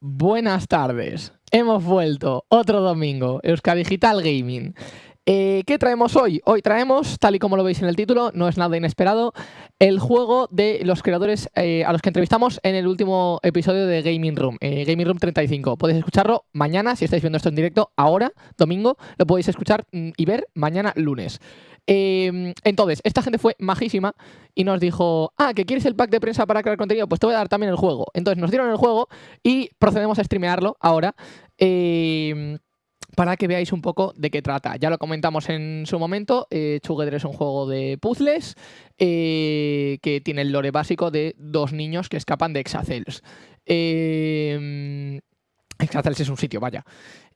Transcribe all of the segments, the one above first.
Buenas tardes. Hemos vuelto otro domingo. Euskadi Digital Gaming. Eh, ¿Qué traemos hoy? Hoy traemos, tal y como lo veis en el título, no es nada inesperado, el juego de los creadores eh, a los que entrevistamos en el último episodio de Gaming Room, eh, Gaming Room 35. Podéis escucharlo mañana, si estáis viendo esto en directo, ahora, domingo, lo podéis escuchar mm, y ver mañana lunes. Em, entonces, esta gente fue majísima y nos dijo, ah, ¿que quieres el pack de prensa para crear contenido? Pues te voy a dar también el juego. Entonces nos dieron el juego y procedemos a streamearlo ahora. Em, para que veáis un poco de qué trata. Ya lo comentamos en su momento, eh, es un juego de puzzles eh, que tiene el lore básico de dos niños que escapan de Exacels. Eh, Exacels es un sitio, vaya.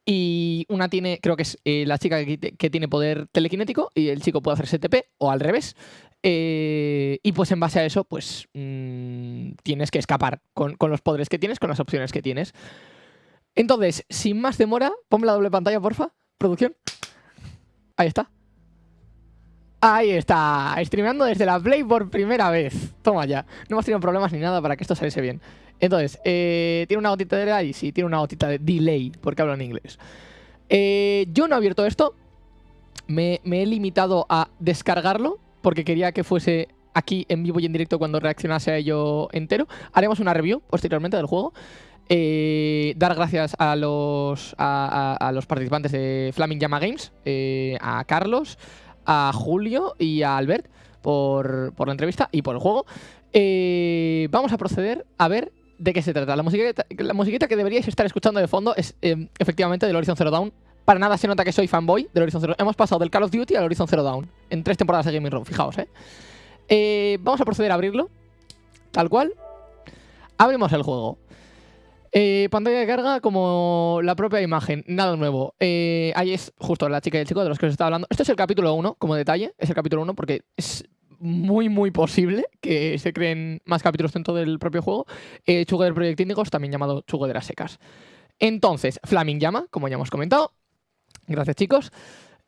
Y una tiene, creo que es eh, la chica que, tiene poder telequinético y el chico puede hacer STP o al revés. Eh, y pues en base a eso, pues mm, tienes que escapar con, los poderes que tienes, con las opciones que tienes. Entonces, sin más demora, ponme la doble pantalla, porfa. Producción. Ahí está. Ahí está, streameando desde la Play por primera vez. Toma ya. No hemos tenido problemas ni nada para que esto saliese bien. Entonces, eh, ¿tiene una gotita de delay? Sí, tiene una gotita de delay, porque hablo en inglés. Eh, yo no he abierto esto. Me, he limitado a descargarlo, porque quería que fuese aquí en vivo y en directo cuando reaccionase a ello entero. Haremos una review posteriormente del juego. Eh, dar gracias a los, a, los participantes de Flaming Llama Games, a Carlos, a Julio y a Albert por, por la entrevista y por el juego. vamos a proceder a ver de qué se trata. La musiquita, la musiquita que deberíais estar escuchando de fondo es eh, efectivamente del Horizon Zero Dawn. Para nada se nota que soy fanboy del Horizon Zero Hemos pasado del Call of Duty al Horizon Zero Dawn en tres temporadas de Gaming Room, fijaos, ¿eh? ¿eh? Vamos a proceder a abrirlo. Tal cual. Abrimos el juego. Eh, pantalla de carga como la propia imagen, nada nuevo. ahí es justo la chica y el chico de los que os estaba hablando. Esto es el capítulo 1, como detalle. Es el capítulo 1 porque es muy, muy posible que se creen más capítulos dentro del propio juego. Eh, Sugar Project Indigos, también llamado Chugo de las Secas. Entonces, Flaming Llama, como ya hemos comentado. Gracias, chicos.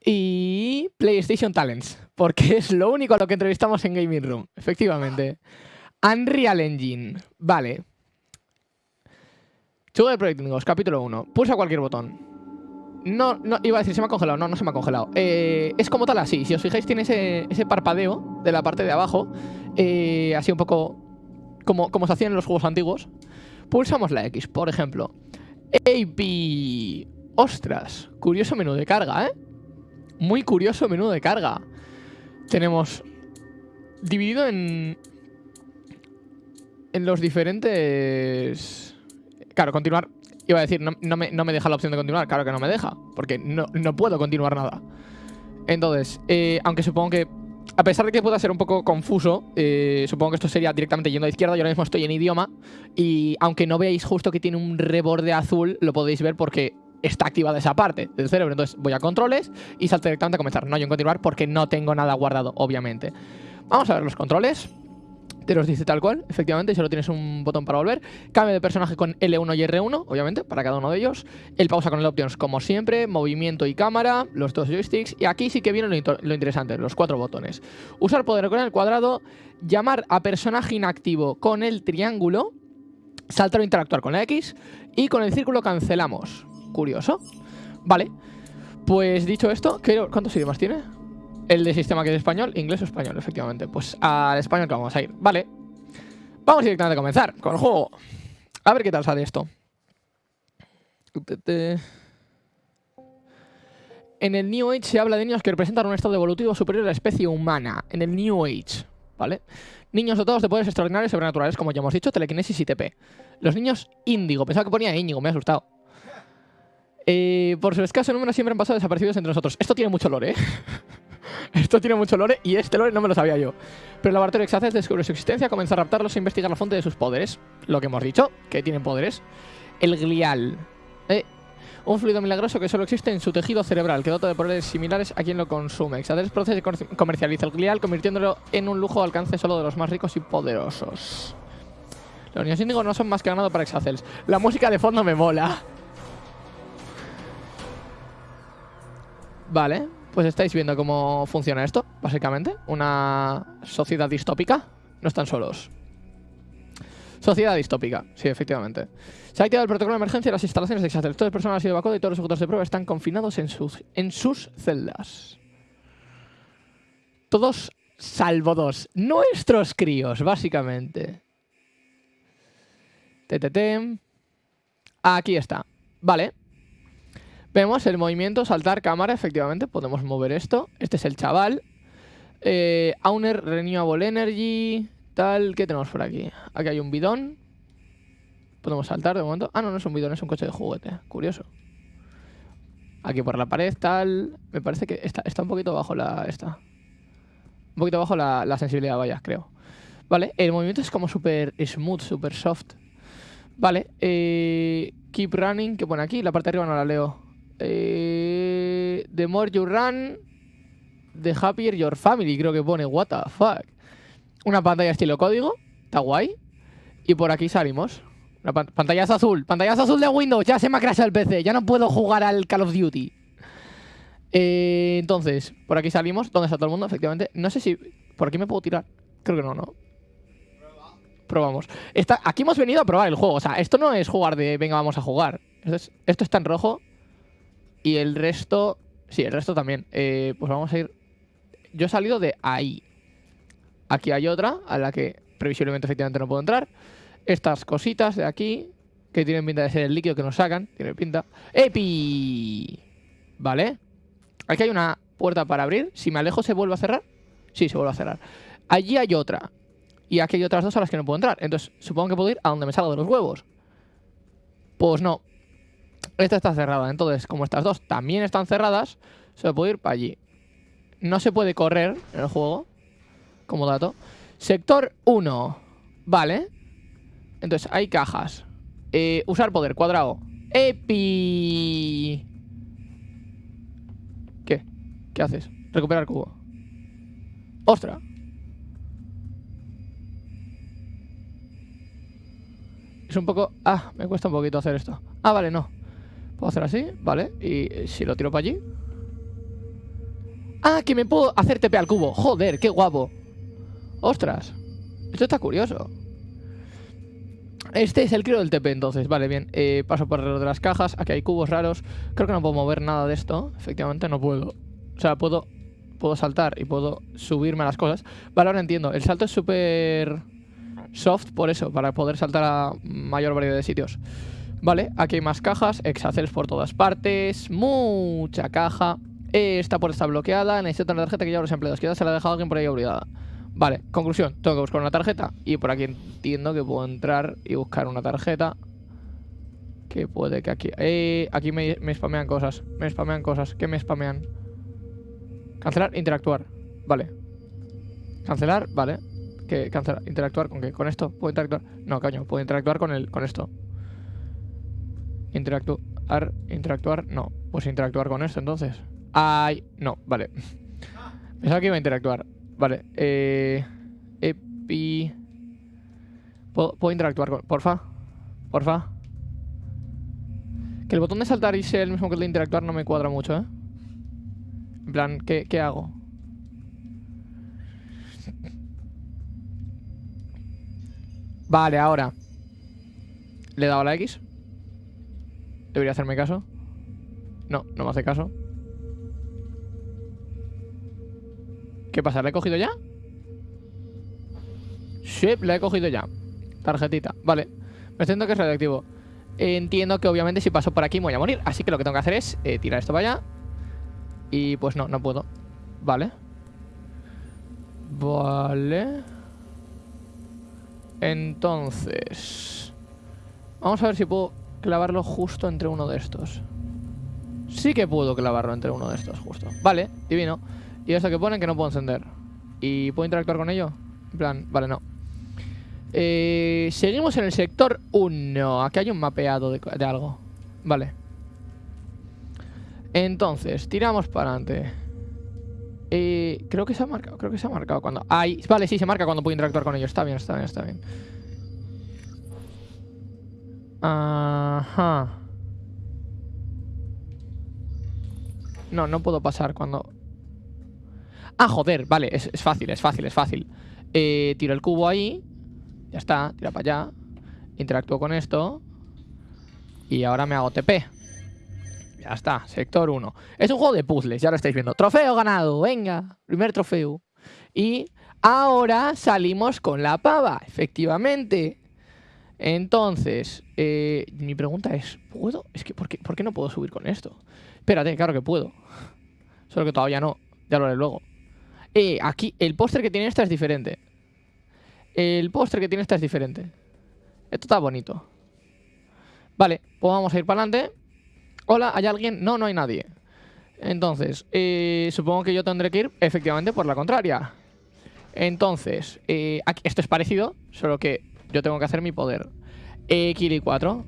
Y PlayStation Talents, porque es lo único a lo que entrevistamos en Gaming Room, efectivamente. Unreal Engine, vale. Sugar Project Indigos, capítulo 1. Pulsa cualquier botón. No, no, iba a decir, se me ha congelado. No, no se me ha congelado. Eh, es como tal así. Si os fijáis, tiene ese, parpadeo de la parte de abajo. Eh, así un poco como, como se hacía en los juegos antiguos. Pulsamos la X, por ejemplo. AP. Ostras, curioso menú de carga, ¿eh? Muy curioso menú de carga. Tenemos dividido en... En los diferentes... Claro, continuar Iba a decir, no, me, deja la opción de continuar. Claro que no me deja, porque no, puedo continuar nada. Entonces, eh, aunque supongo que, a pesar de que pueda ser un poco confuso, eh, supongo que esto sería directamente yendo a izquierda. Yo ahora mismo estoy en idioma y aunque no veáis justo que tiene un reborde azul, lo podéis ver porque está activada esa parte del cerebro. Entonces voy a controles y salto directamente a comenzar. No yo en continuar porque no tengo nada guardado, obviamente. Vamos a ver los controles te los dice tal cual, efectivamente, y solo tienes un botón para volver. Cambio de personaje con L1 y R1, obviamente, para cada uno de ellos. El pausa con el options, como siempre, movimiento y cámara, los dos joysticks. Y aquí sí que viene lo, interesante, los cuatro botones. Usar poder con el cuadrado, llamar a personaje inactivo con el triángulo, saltar o interactuar con la X, y con el círculo cancelamos. Curioso. Vale. Pues dicho esto, ¿cuántos idiomas tiene? El de sistema que es español, inglés o español, efectivamente. Pues al español que vamos a ir. Vale. Vamos directamente a comenzar con el juego. A ver qué tal sale esto. En el New Age se habla de niños que representan un estado evolutivo superior a la especie humana. En el New Age, ¿vale? Niños dotados de poderes extraordinarios y sobrenaturales, como ya hemos dicho, telequinesis y TP. Los niños índigo. Pensaba que ponía índigo, me ha asustado. Eh, por su escaso número siempre han pasado desaparecidos entre nosotros. Esto tiene mucho lore, ¿eh? Esto tiene mucho lore y este lore no me lo sabía yo. Pero el laboratorio Exaces descubre su existencia, comienza a raptarlos e investigar la fuente de sus poderes. Lo que hemos dicho, que tienen poderes. El glial. Eh, un fluido milagroso que solo existe en su tejido cerebral, que dota de poderes similares a quien lo consume. Exaces procesa y comercializa el glial, convirtiéndolo en un lujo de alcance solo de los más ricos y poderosos. Los niños índigos no son más que ganado para Exacels. La música de fondo me mola. Vale, pues estáis viendo cómo funciona esto, básicamente. Una sociedad distópica. No están solos. Sociedad distópica, sí, efectivamente. Se ha activado el protocolo de emergencia las instalaciones de Exatel. Todas las personas han sido evacuadas y todos los sujetos de prueba están confinados en sus, en sus celdas. Todos salvo dos. Nuestros críos, básicamente. TTT. Aquí está. Vale. Vemos el movimiento, saltar cámara, efectivamente. Podemos mover esto. Este es el chaval. Eh, Auner Renewable Energy. Tal, ¿qué tenemos por aquí? Aquí hay un bidón. Podemos saltar de momento. Ah, no, no es un bidón, es un coche de juguete. Curioso. Aquí por la pared, tal. Me parece que está, está un poquito bajo la. Esta. Un poquito bajo la, la sensibilidad, vaya, creo. Vale, el movimiento es como súper smooth, súper soft. Vale, eh, keep running, que pone aquí, la parte de arriba no la leo. Eh, the more you run, the happier your family, creo que pone, what the fuck. Una pantalla estilo código, está guay. Y por aquí salimos. Una azul, pantallazo azul de Windows, ya se me ha crashado el PC, ya no puedo jugar al Call of Duty. Eh, entonces, por aquí salimos. ¿Dónde está todo el mundo? Efectivamente. No sé si... ¿Por aquí me puedo tirar? Creo que no, ¿no? Probamos. aquí hemos venido a probar el juego. O sea, esto no es jugar de... Venga, vamos a jugar. Esto, está en rojo. Y el resto... Sí, el resto también. Eh, pues vamos a ir... Yo he salido de ahí. Aquí hay otra, a la que previsiblemente efectivamente no puedo entrar. Estas cositas de aquí, que tienen pinta de ser el líquido que nos sacan. Tiene pinta. ¡Epi! Vale. Aquí hay una puerta para abrir. Si me alejo, ¿se vuelve a cerrar? Sí, se vuelve a cerrar. Allí hay otra. Y aquí hay otras dos a las que no puedo entrar. Entonces, supongo que puedo ir a donde me salgo de los huevos. Pues no. Esta está cerrada. Entonces, como estas dos también están cerradas, se puede ir para allí. No se puede correr en el juego. Como dato. Sector 1. Vale. Entonces, hay cajas. Eh, usar poder, cuadrado. Epi. ¿Qué haces? Recuperar cubo. ¡Ostras! Es un poco... Ah, me cuesta un poquito hacer esto. Ah, vale, no. Puedo hacer así, vale. Y si lo tiro para allí... Ah, que me puedo hacer TP al cubo. Joder, qué guapo. ¡Ostras! Esto está curioso. Este es el crío del TP, entonces. Vale, bien. Eh, paso por alrededor de las cajas. Aquí hay cubos raros. Creo que no puedo mover nada de esto. Efectivamente, no puedo. O sea, puedo, puedo saltar y puedo subirme a las cosas. Vale, ahora entiendo. El salto es súper soft por eso, para poder saltar a mayor variedad de sitios. Vale, aquí hay más cajas, exacels por todas partes, mucha caja. Esta puerta está bloqueada, necesito una tarjeta que lleva los empleados. Quizás se la ha dejado alguien por ahí obligada. Vale, conclusión, tengo que buscar una tarjeta y por aquí entiendo que puedo entrar y buscar una tarjeta. Que puede que aquí... Eh, aquí me, me spamean cosas, me spamean cosas. ¿Qué me spamean? Cancelar, interactuar. Vale. Cancelar, vale. ¿Qué? Cancelar, interactuar con qué? ¿Con esto? ¿Puedo interactuar? No, coño, puedo interactuar con el, con esto. Interactuar, interactuar, no. Pues interactuar con esto entonces. Ay, no, vale. Pensaba que iba a interactuar. Vale, eh. Epi. ¿Puedo, ¿Puedo, interactuar con. Porfa. Porfa. Que el botón de saltar y sea el mismo que el de interactuar no me cuadra mucho, ¿eh? En plan, ¿qué, qué hago? Vale, ahora Le he dado a la X Debería hacerme caso No, no me hace caso ¿Qué pasa? ¿La he cogido ya? Sí, la he cogido ya Tarjetita, vale Me siento que es radioactivo Entiendo que obviamente si paso por aquí me voy a morir Así que lo que tengo que hacer es eh, tirar esto para allá y pues no, no puedo. Vale. Vale. Entonces... Vamos a ver si puedo clavarlo justo entre uno de estos. Sí que puedo clavarlo entre uno de estos, justo. Vale, divino. Y esto que ponen que no puedo encender. ¿Y puedo interactuar con ello? En plan, vale, no. Eh, seguimos en el sector 1. Aquí hay un mapeado de, de algo. Vale. Entonces, tiramos para adelante. Eh, creo que se ha marcado, creo que se ha marcado cuando... Ahí, vale, sí, se marca cuando puedo interactuar con ellos. Está bien, está bien, está bien. Ajá. No, no puedo pasar cuando... Ah, joder, vale, es, fácil, es fácil, es fácil. Eh, tiro el cubo ahí. Ya está, tira para allá. interactúo con esto. Y ahora me hago TP. Ya está, sector 1. Es un juego de puzzles, ya lo estáis viendo. Trofeo ganado, venga, primer trofeo. Y ahora salimos con la pava, efectivamente. Entonces, eh, mi pregunta es, ¿puedo? Es que, ¿por qué, ¿por qué no puedo subir con esto? Espérate, claro que puedo. Solo que todavía no, ya lo haré luego. Eh, aquí, el póster que tiene esta es diferente. El póster que tiene esta es diferente. Esto está bonito. Vale, pues vamos a ir para adelante. Hola, ¿hay alguien? No, no hay nadie. Entonces, eh, supongo que yo tendré que ir efectivamente por la contraria. Entonces, eh, aquí, esto es parecido, solo que yo tengo que hacer mi poder. Eh, Kiri 4.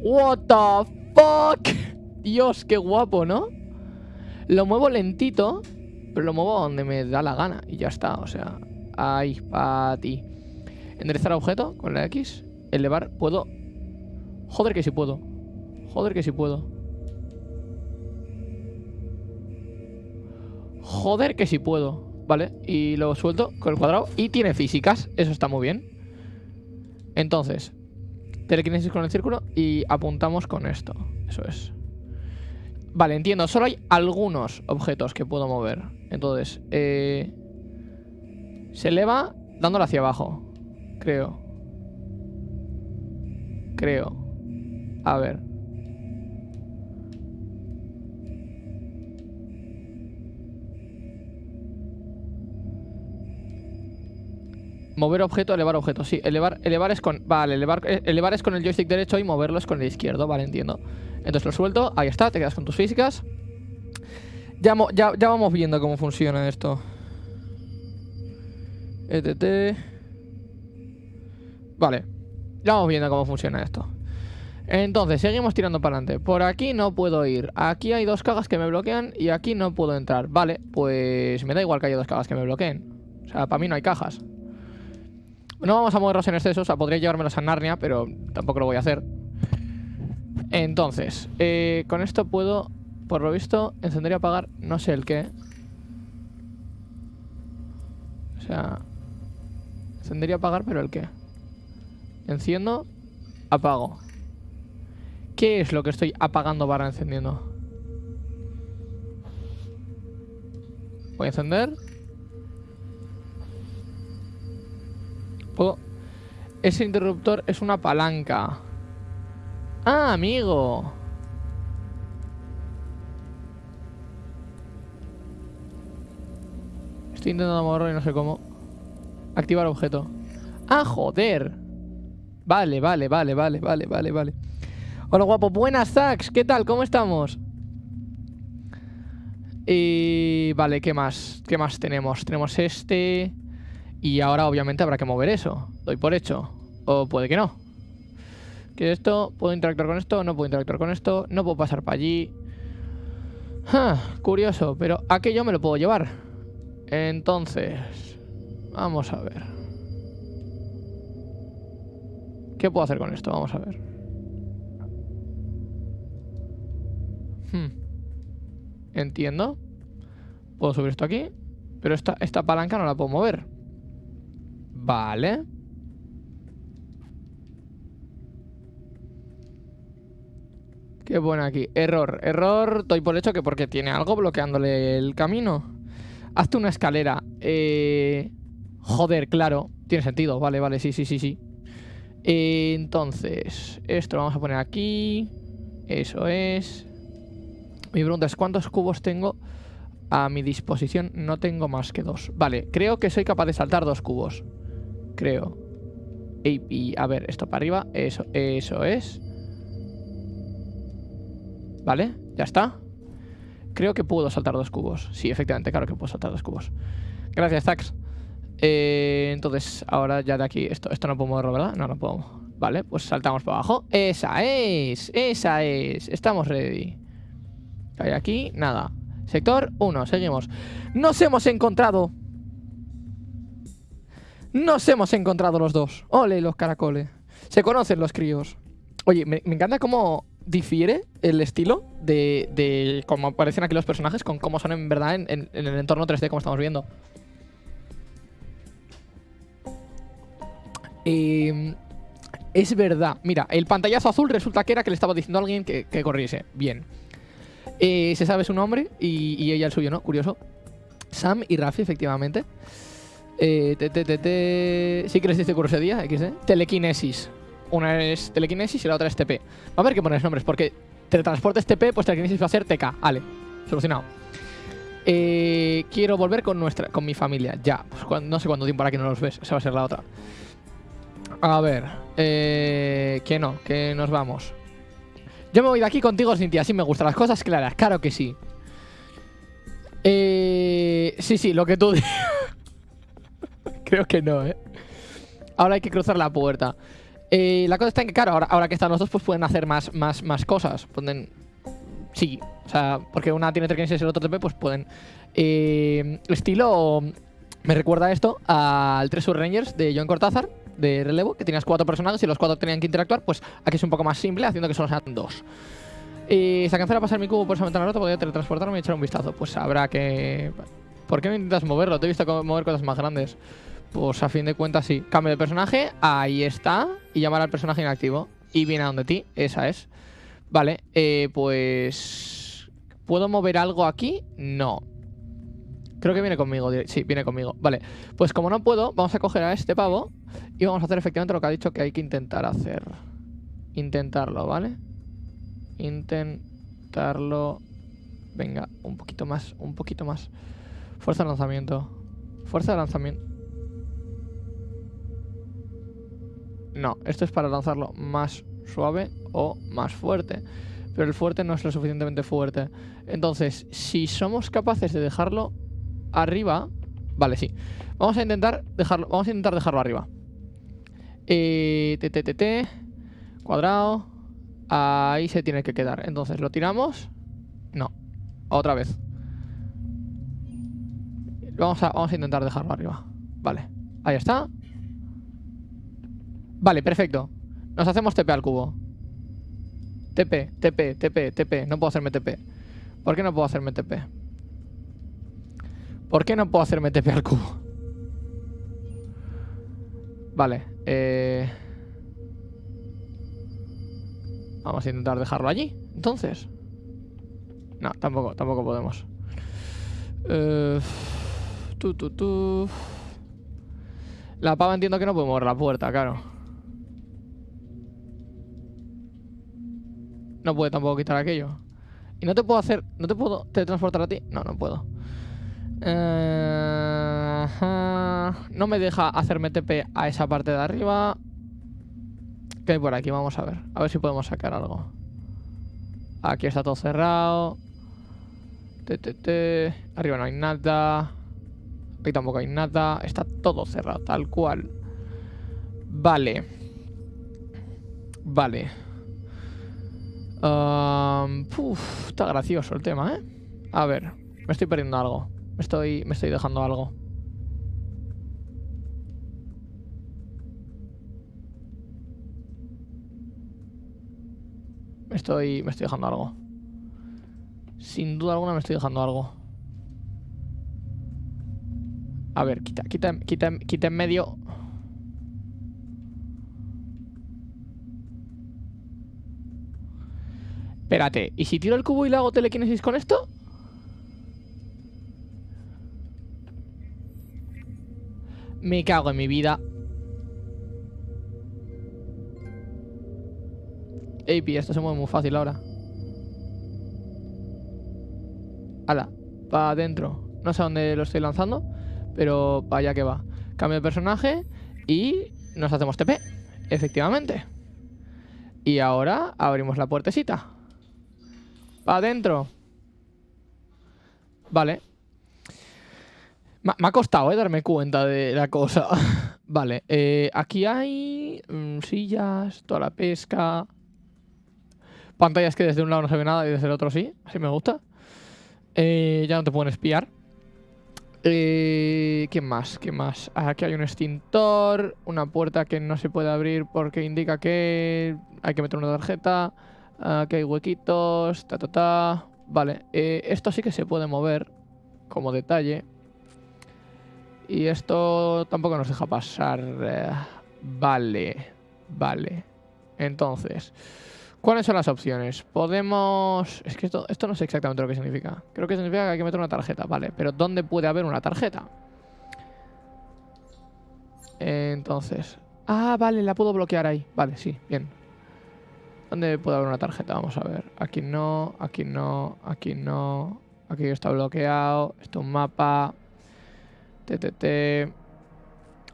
What the fuck? Dios, qué guapo, ¿no? Lo muevo lentito, pero lo muevo donde me da la gana. Y ya está, o sea, ahí, para ti. Enderezar objeto con la X. Elevar, puedo... Joder que sí puedo. Joder que sí puedo. Joder que sí puedo. Vale, y lo suelto con el cuadrado. Y tiene físicas, eso está muy bien. Entonces, telequinesis con el círculo y apuntamos con esto. Eso es. Vale, entiendo. Solo hay algunos objetos que puedo mover. Entonces, eh, se eleva dándolo hacia abajo. Creo. Creo. A ver. Mover objeto, elevar objeto. Sí, elevar, elevar es con. Vale, elevar, eh, elevar es con el joystick derecho y moverlo es con el izquierdo. Vale, entiendo. Entonces lo suelto. Ahí está, te quedas con tus físicas. Ya, ya, ya vamos viendo cómo funciona esto. ETT. Vale. Ya vamos viendo cómo funciona esto. Entonces, seguimos tirando para adelante. Por aquí no puedo ir. Aquí hay dos cajas que me bloquean y aquí no puedo entrar. Vale, pues me da igual que haya dos cajas que me bloqueen. O sea, para mí no hay cajas. No vamos a moverlos en exceso, o sea, podría llevármelos a Narnia, pero tampoco lo voy a hacer. Entonces, eh, con esto puedo, por lo visto, encender y apagar no sé el qué. O sea, encender y apagar, pero el qué. Enciendo, apago. ¿Qué es lo que estoy apagando para encendiendo? Voy a encender Ese interruptor es una palanca. ¡Ah, amigo! Estoy intentando moverlo y no sé cómo. Activar objeto. ¡Ah, joder! Vale, vale, vale, vale, vale, vale, vale. Hola, guapo. Buenas, Zax. ¿Qué tal? ¿Cómo estamos? Y... Vale, ¿qué más? ¿Qué más tenemos? Tenemos este... Y ahora obviamente habrá que mover eso. Doy por hecho. O puede que no. Que esto, ¿puedo interactuar con esto? No puedo interactuar con esto. No puedo pasar para allí. curioso, pero aquello me lo puedo llevar. Entonces, vamos a ver. ¿Qué puedo hacer con esto? Vamos a ver. Hmm. Entiendo. Puedo subir esto aquí. Pero esta palanca no la puedo mover. Vale. Qué bueno aquí. Error. Error, doy por hecho que porque tiene algo bloqueándole el camino. Hazte una escalera. Eh... Joder, claro. Tiene sentido. Vale, vale, sí, sí, sí, sí. entonces, esto lo vamos a poner aquí. Eso es. Mi pregunta es, ¿cuántos cubos tengo a mi disposición? No tengo más que dos. Vale, creo que soy capaz de saltar dos cubos creo. Y, a ver, esto para arriba, eso, eso es. Vale, ya está. Creo que puedo saltar dos cubos. Sí, efectivamente, claro que puedo saltar dos cubos. Gracias, Zax. Eh, entonces, ahora ya de aquí, esto, esto no puedo moverlo, ¿verdad? No, no puedo. Vale, pues saltamos para abajo. Esa es, esa es. Estamos ready. Hay aquí, nada. Sector 1, seguimos. Nos hemos encontrado nos hemos encontrado los dos. Ole, los caracoles. Se conocen los críos. Oye, me, encanta cómo difiere el estilo de, de, cómo aparecen aquí los personajes con cómo son en verdad en, el entorno 3D como estamos viendo. es verdad. Mira, el pantallazo azul resulta que era que le estaba diciendo a alguien que, corriese. Bien. Eh, se sabe su nombre y, ella el suyo, ¿no? Curioso. Sam y Rafi, efectivamente. Eh, te, te, te, Sí que les dice curiosidad, XD. Telequinesis. Una es telequinesis y la otra es TP. Va a ver qué pones nombres, porque teletransporte es TP, pues telequinesis va a ser TK. Vale, solucionado. Eh, quiero volver con nuestra, con mi familia. Ya, pues, no sé cuánto tiempo para que no los ves. Esa va a ser la otra. A ver, eh, que no, que nos vamos. Yo me voy de aquí contigo, Cintia. Así me gustan las cosas claras. Claro que sí. Eh, sí, sí, lo que tú Creo que no, ¿eh? Ahora hay que cruzar la puerta. Eh, la cosa está en que, claro, ahora, que están los dos, pues pueden hacer más, más, más cosas. Pueden... Sí, o sea, porque una tiene telequinesis y el otro TP, pues pueden... Eh, estilo... Me recuerda esto al Treasure Rangers de John Cortázar, de relevo, que tenías cuatro personajes y los cuatro tenían que interactuar, pues aquí es un poco más simple, haciendo que solo sean dos. Y si alcanzara a pasar mi cubo por esa ventana rota, podría teletransportarme y echar un vistazo. Pues habrá que... ¿Por qué me intentas moverlo? Te he visto mover cosas más grandes. Pues a fin de cuentas sí. Cambio de personaje, ahí está. Y llamar al personaje inactivo. Y viene a donde ti, esa es. Vale, eh, pues... ¿Puedo mover algo aquí? No. Creo que viene conmigo. Sí, viene conmigo. Vale, pues como no puedo, vamos a coger a este pavo y vamos a hacer efectivamente lo que ha dicho que hay que intentar hacer. Intentarlo, ¿vale? Intentarlo. Venga, un poquito más, un poquito más. Fuerza de lanzamiento. Fuerza de lanzamiento. No, esto es para lanzarlo más suave o más fuerte. Pero el fuerte no es lo suficientemente fuerte. Entonces, si somos capaces de dejarlo arriba... Vale, sí. Vamos a intentar dejarlo, vamos a intentar dejarlo arriba. Eh, t, cuadrado. Ahí se tiene que quedar. Entonces, ¿lo tiramos? No. Otra vez. Vamos a, vamos a intentar dejarlo arriba. Vale. Ahí está. Vale, perfecto. Nos hacemos TP al cubo. TP, TP, TP, TP. No puedo hacerme TP. ¿Por qué no puedo hacerme TP? ¿Por qué no puedo hacerme TP al cubo? Vale, eh... Vamos a intentar dejarlo allí, entonces. No, tampoco, tampoco podemos. Eh... Tu, tu, tu. La pava entiendo que no puede mover la puerta, claro. No puede tampoco quitar aquello. Y no te puedo hacer... ¿No te puedo teletransportar a ti? No, no puedo. Eh, no me deja hacerme TP a esa parte de arriba. ¿Qué hay por aquí? Vamos a ver. A ver si podemos sacar algo. Aquí está todo cerrado. Arriba no hay nada. Aquí tampoco hay nada. Está todo cerrado, tal cual. Vale. Vale está gracioso el tema, ¿eh? A ver, me estoy perdiendo algo. Me estoy, me estoy dejando algo. Me estoy, me estoy dejando algo. Sin duda alguna me estoy dejando algo. A ver, quita, quita, quita, quita en medio Espérate, ¿y si tiro el cubo y le hago telequinesis con esto? Me cago en mi vida. Ey, esto se mueve muy fácil ahora. Hala, para adentro. No sé a dónde lo estoy lanzando, pero para allá que va. Cambio de personaje y nos hacemos TP. Efectivamente. Y ahora abrimos la puertecita. Adentro. Vale. Me, ha costado, eh, darme cuenta de la cosa. vale, eh, aquí hay mm, sillas, toda la pesca. Pantallas que desde un lado no se ve nada y desde el otro sí. Así me gusta. Eh, ya no te pueden espiar. Eh, ¿Qué más? ¿Qué más? Aquí hay un extintor, una puerta que no se puede abrir porque indica que hay que meter una tarjeta. Aquí hay huequitos, ta ta ta. Vale, eh, esto sí que se puede mover como detalle. Y esto tampoco nos deja pasar. Eh, vale. Vale. Entonces, ¿cuáles son las opciones? Podemos... Es que esto, esto no sé exactamente lo que significa. Creo que significa que hay que meter una tarjeta, vale. Pero ¿dónde puede haber una tarjeta? Entonces... Ah, vale, la puedo bloquear ahí. Vale, sí, bien. ¿Dónde puede haber una tarjeta? Vamos a ver. Aquí no, aquí no, aquí no. Aquí está bloqueado. Esto es un mapa. TTT.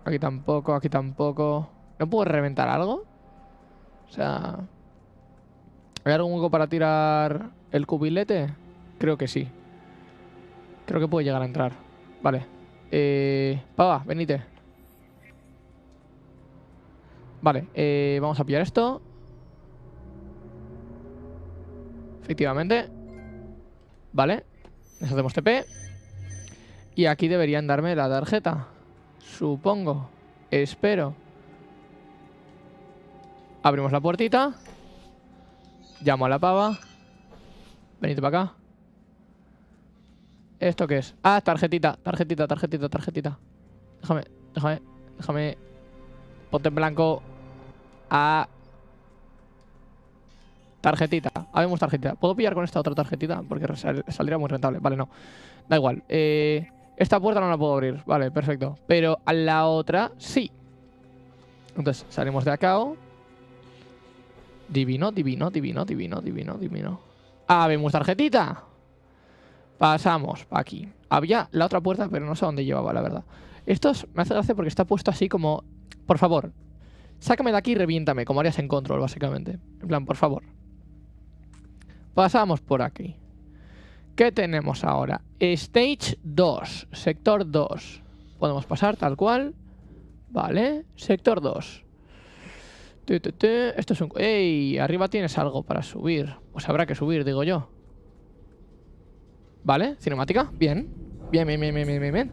Aquí tampoco, aquí tampoco. ¿No puedo reventar algo? O sea... ¿Hay algún hueco para tirar el cubilete? Creo que sí. Creo que puede llegar a entrar. Vale. Eh... Pava, venite. Vale, eh, vamos a pillar esto. Efectivamente. Vale. Nos hacemos TP. Y aquí deberían darme la tarjeta. Supongo. Espero. Abrimos la puertita. Llamo a la pava. Venite para acá. ¿Esto qué es? Ah, tarjetita, tarjetita, tarjetita, tarjetita. Déjame, déjame, déjame. Ponte en blanco. Ah. Tarjetita. Habemos tarjetita. ¿Puedo pillar con esta otra tarjetita? Porque saldría muy rentable. Vale, no. Da igual. Eh, esta puerta no la puedo abrir. Vale, perfecto. Pero a la otra sí. Entonces salimos de acá. Divino, divino, divino, divino, divino, divino. Vemos tarjetita. Pasamos aquí. Había la otra puerta, pero no sé dónde llevaba, la verdad. Esto me hace gracia porque está puesto así como... Por favor, sácame de aquí y reviéntame, como harías en control, básicamente. En plan, por favor. Pasamos por aquí. ¿Qué tenemos ahora? Stage 2, sector 2. Podemos pasar tal cual. Vale, sector 2. Esto es un... ¡Ey! Arriba tienes algo para subir. Pues habrá que subir, digo yo. Vale, cinemática. Bien. Bien, bien, bien, bien, bien, bien.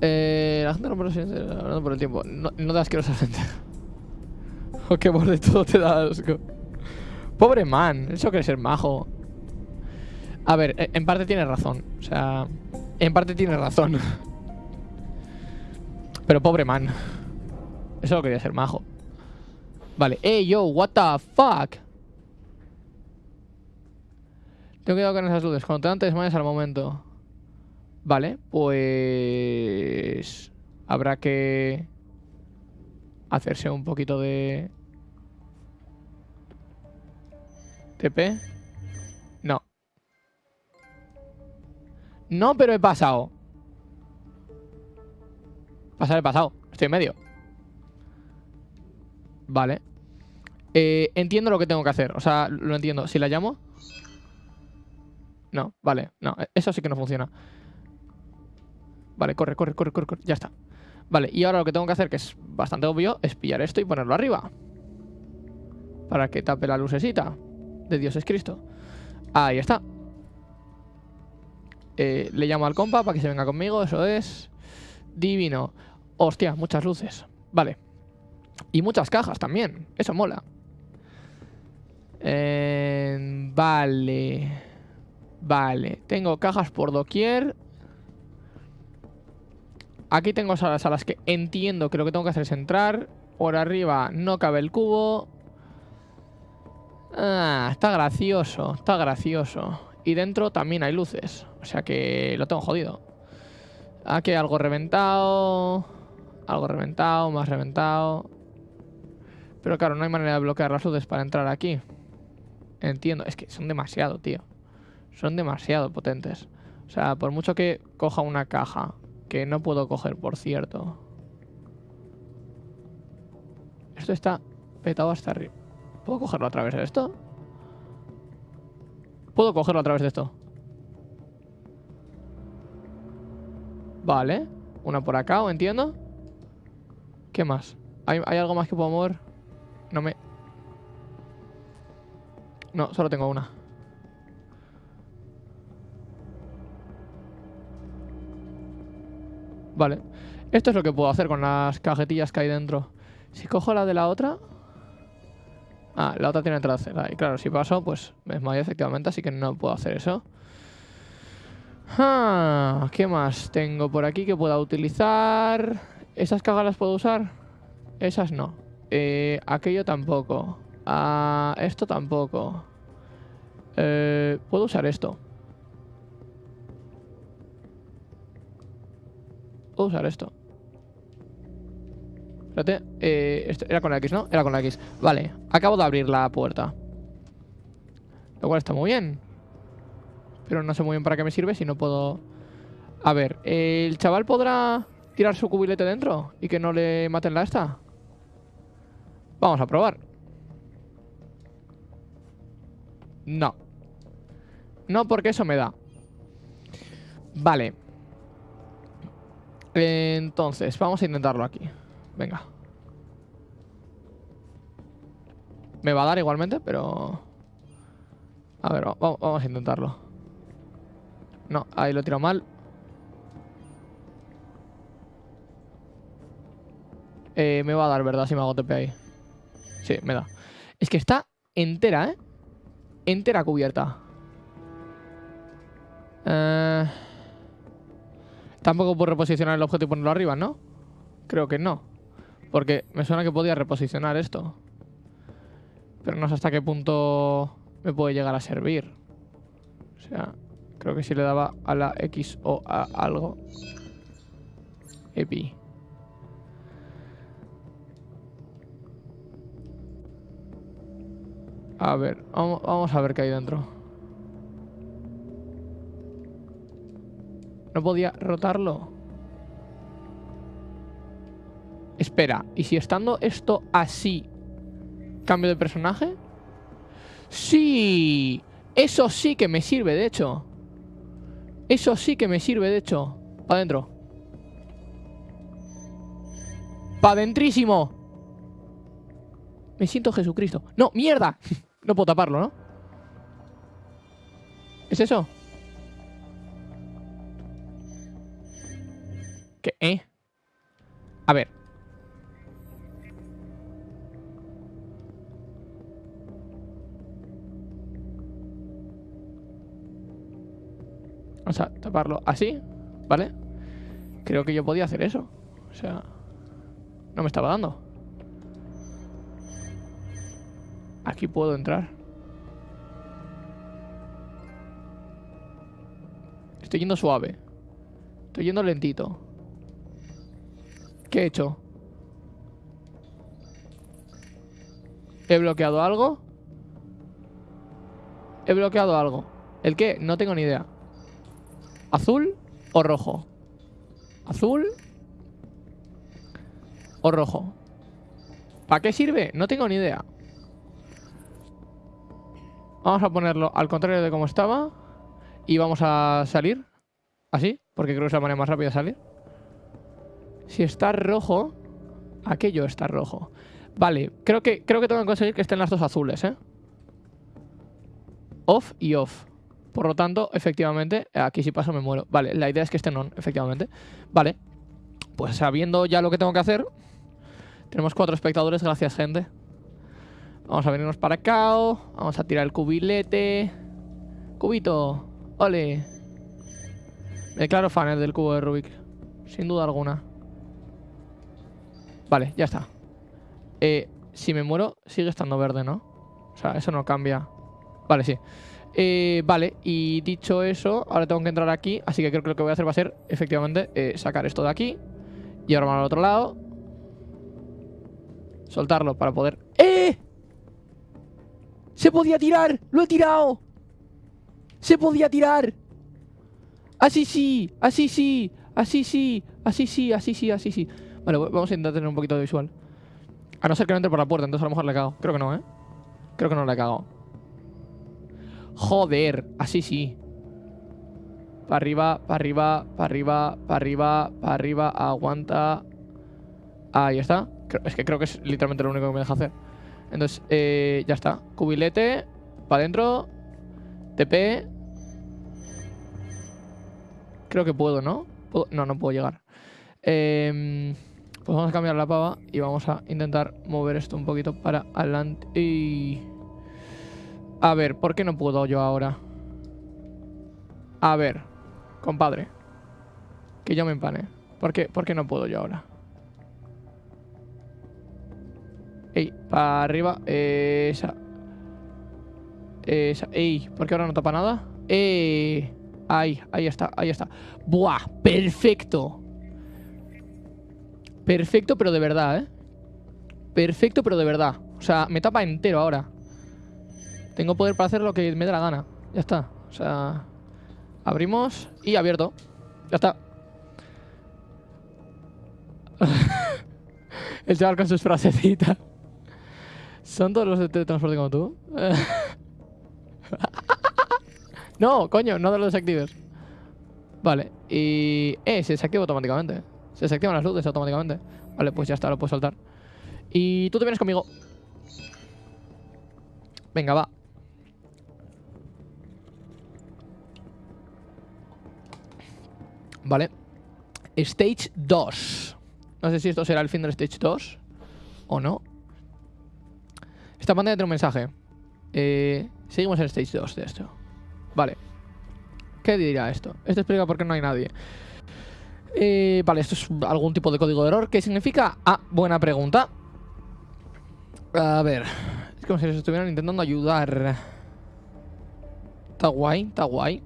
Eh, la gente no por, el tiempo. No, no da asquerosa gente. oh, qué borde todo te da asco. Pobre man. Eso quiere ser majo. A ver, e, en parte tiene razón. O sea, en parte tiene razón. Pero pobre man. Eso quería ser majo. Vale. Hey, yo, what the fuck? Tengo cuidado con esas luces. Cuando te dan te desmayas al momento. Vale, pues... Habrá que... Hacerse un poquito de... No. No, pero he pasado. Pasar he pasado. Estoy en medio. Vale. Eh, entiendo lo que tengo que hacer. O sea, lo entiendo. Si la llamo... No, vale. No, eso sí que no funciona. Vale, corre, corre, corre, corre, corre. Ya está. Vale, y ahora lo que tengo que hacer, que es bastante obvio, es pillar esto y ponerlo arriba. Para que tape la lucecita de Dios es Cristo. Ahí está. Eh, le llamo al compa para que se venga conmigo, eso es. Divino. Hostia, muchas luces. Vale. Y muchas cajas también. Eso mola. Eh, vale. Vale. Tengo cajas por doquier. Aquí tengo salas a las que entiendo que lo que tengo que hacer es entrar. Por arriba no cabe el cubo. Ah, está gracioso. Está gracioso. Y dentro también hay luces. O sea que lo tengo jodido. Aquí hay algo reventado. Algo reventado, más reventado. Pero claro, no hay manera de bloquear las luces para entrar aquí. Entiendo. Es que son demasiado, tío. Son demasiado potentes. O sea, por mucho que coja una caja, que no puedo coger, por cierto. Esto está petado hasta arriba. ¿Puedo cogerlo a través de esto? Puedo cogerlo a través de esto. Vale. Una por acá, ¿o entiendo? ¿Qué más? ¿Hay, ¿Hay algo más que puedo mover? No me... No, solo tengo una. Vale. Esto es lo que puedo hacer con las cajetillas que hay dentro. Si cojo la de la otra... Ah, la otra tiene entrada Y claro, si paso, pues me desmayo efectivamente, así que no puedo hacer eso. Ah, ¿Qué más tengo por aquí que pueda utilizar? ¿Esas cajas las puedo usar? Esas no. Eh, aquello tampoco. Ah, esto tampoco. Eh, Puedo usar esto. Puedo usar esto. Espérate. Eh, era con la X, ¿no? Era con la X. Vale. Acabo de abrir la puerta. Lo cual está muy bien. Pero no sé muy bien para qué me sirve si no puedo... A ver, ¿el chaval podrá tirar su cubilete dentro y que no le maten la esta? Vamos a probar. No. No, porque eso me da. Vale. Entonces, vamos a intentarlo aquí. Venga. Me va a dar igualmente, pero... A ver, vamos a intentarlo. No, ahí lo he tirado mal. Eh, me va a dar, ¿verdad? Si me hago TP ahí. Sí, me da. Es que está entera, ¿eh? Entera cubierta. Eh... Tampoco puedo reposicionar el objeto y ponerlo arriba, ¿no? Creo que no. Porque me suena que podía reposicionar esto. Pero no sé hasta qué punto me puede llegar a servir. O sea, creo que si le daba a la X o a algo. Epi. A ver, vamos a ver qué hay dentro. ¿No podía rotarlo? Espera, ¿y si estando esto así cambio de personaje? ¡Sí! Eso sí que me sirve, de hecho. Eso sí que me sirve, de hecho. Para adentro. ¡Pa' dentrísimo! Me siento Jesucristo. ¡No, mierda! no puedo taparlo, ¿no? ¿Es eso? ¿Qué? ¿Eh? A ver. Vamos a taparlo así, ¿vale? Creo que yo podía hacer eso. O sea, no me estaba dando. Aquí puedo entrar. Estoy yendo suave. Estoy yendo lentito. ¿Qué he hecho? ¿He bloqueado algo? He bloqueado algo. ¿El qué? No tengo ni idea. ¿Azul o rojo? ¿Azul o rojo? ¿Para qué sirve? No tengo ni idea. Vamos a ponerlo al contrario de como estaba. Y vamos a salir. Así, porque creo que es la manera más rápida de salir. Si está rojo, aquello está rojo. Vale, creo que, creo que tengo que conseguir que estén las dos azules, ¿eh? Off y off. Por lo tanto, efectivamente, aquí si paso me muero. Vale, la idea es que estén on, efectivamente. Vale, pues sabiendo ya lo que tengo que hacer, tenemos cuatro espectadores, gracias gente. Vamos a venirnos para acá, vamos a tirar el cubilete. Cubito, ole. Me declaro fan del cubo de Rubik, sin duda alguna. Vale, ya está. Eh, si me muero, sigue estando verde, ¿no? O sea, eso no cambia. Vale, sí. Eh, vale, y dicho eso, ahora tengo que entrar aquí. Así que creo que lo que voy a hacer va a ser, efectivamente, eh, sacar esto de aquí. Llevarlo al otro lado. Soltarlo para poder... ¡Eh! ¡Se podía tirar! ¡Lo he tirado! ¡Se podía tirar! ¡Así sí! ¡Así sí! ¡Así sí! ¡Así sí! ¡Así sí! ¡Así sí! Vale, vamos a intentar tener un poquito de visual. A no ser que no entre por la puerta, entonces a lo mejor le he cagado. Creo que no, ¿eh? Creo que no le he cagado. Joder, así sí. Para arriba, para arriba, para arriba, para arriba, para arriba, aguanta. Ahí está. Es que creo que es literalmente lo único que me deja hacer. Entonces, eh, ya está. Cubilete, para adentro. TP. Creo que puedo, ¿no? No, no puedo llegar. Eh... Pues vamos a cambiar la pava y vamos a intentar mover esto un poquito para adelante. Y... A ver, ¿por qué no puedo yo ahora? A ver, compadre. Que yo me empane. ¿Por qué, ¿Por qué no puedo yo ahora? Ey, para arriba. Esa. Esa. Ey, ¿por qué ahora no tapa nada? Eh. Ahí, ahí está, ahí está. Buah, perfecto. Perfecto, pero de verdad, ¿eh? Perfecto, pero de verdad. O sea, me tapa entero ahora. Tengo poder para hacer lo que me dé la gana. Ya está. O sea... Abrimos y abierto. Ya está. El chaval con sus frasecitas. ¿Son todos los de transporte como tú? no, coño, no de los desactives. Vale, y... Eh, se desactiva automáticamente. Se desactivan las luces automáticamente. Vale, pues ya está, lo puedo soltar. Y tú te vienes conmigo. Venga, va. Vale. Stage 2. No sé si esto será el fin del Stage 2 o no. Esta pantalla tiene un mensaje. Eh, seguimos en Stage 2 de esto. Vale. ¿Qué dirá esto? Esto explica por qué no hay nadie. Eh, vale, esto es algún tipo de código de error. ¿Qué significa? Ah, buena pregunta. A ver. Es como si nos estuvieran intentando ayudar. Está guay, está guay.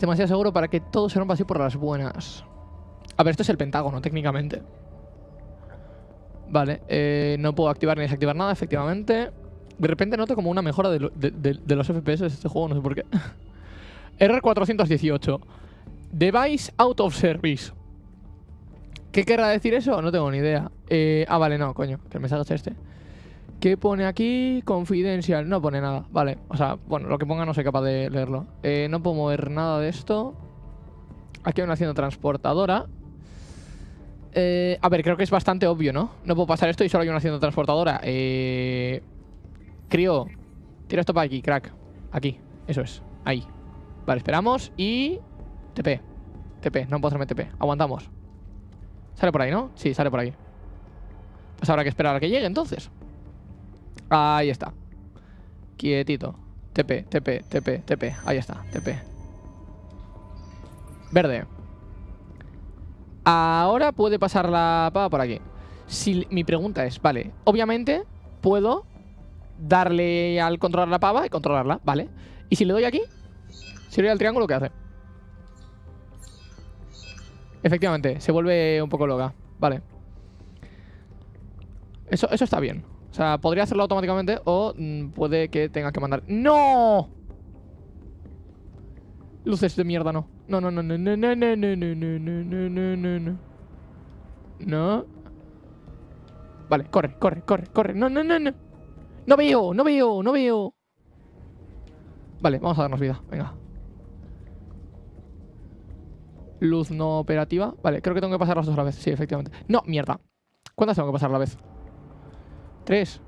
Demasiado seguro para que todo se rompa así por las buenas. A ver, esto es el pentágono, técnicamente. Vale, eh, no puedo activar ni desactivar nada, efectivamente. De repente noto como una mejora de, los FPS de este juego, no sé por qué. Error 418. Device out of service. ¿Qué querrá decir eso? No tengo ni idea. Eh, ah, vale, no, coño, que el mensaje es este. ¿Qué pone aquí? Confidencial. No pone nada. Vale. O sea, bueno, lo que ponga no soy capaz de leerlo. Eh, no puedo mover nada de esto. Aquí hay una hacienda transportadora. Eh, a ver, creo que es bastante obvio, ¿no? No puedo pasar esto y solo hay una hacienda transportadora. Eh... Crío. Tira esto para aquí, crack. Aquí. Eso es. Ahí. Vale, esperamos y... TP. TP. No puedo hacerme TP. Aguantamos. Sale por ahí, ¿no? Sí, sale por ahí. Pues habrá que esperar a que llegue entonces. Ahí está. Quietito. TP, TP, TP, TP. Ahí está, TP. Verde. Ahora puede pasar la pava por aquí. Si mi pregunta es, vale, obviamente puedo darle al controlar la pava y controlarla, ¿vale? Y si le doy aquí, si le doy al triángulo, ¿qué hace? Efectivamente, se vuelve un poco loca, vale. Eso, eso está bien. O sea, podría hacerlo automáticamente o mm, puede que tenga que mandar... ¡No! Luces de mierda, no. No, no, no, no, no, no, no, no, no, no, no, no, no, no. No. Vale, corre, corre, corre, corre. No, no, no, no. No veo, no veo, no veo. Vale, vamos a darnos vida. Venga. Luz no operativa. Vale, creo que tengo que pasar las dos a la vez. Sí, efectivamente. No, mierda. ¿Cuántas tengo que pasar a la vez? Tres.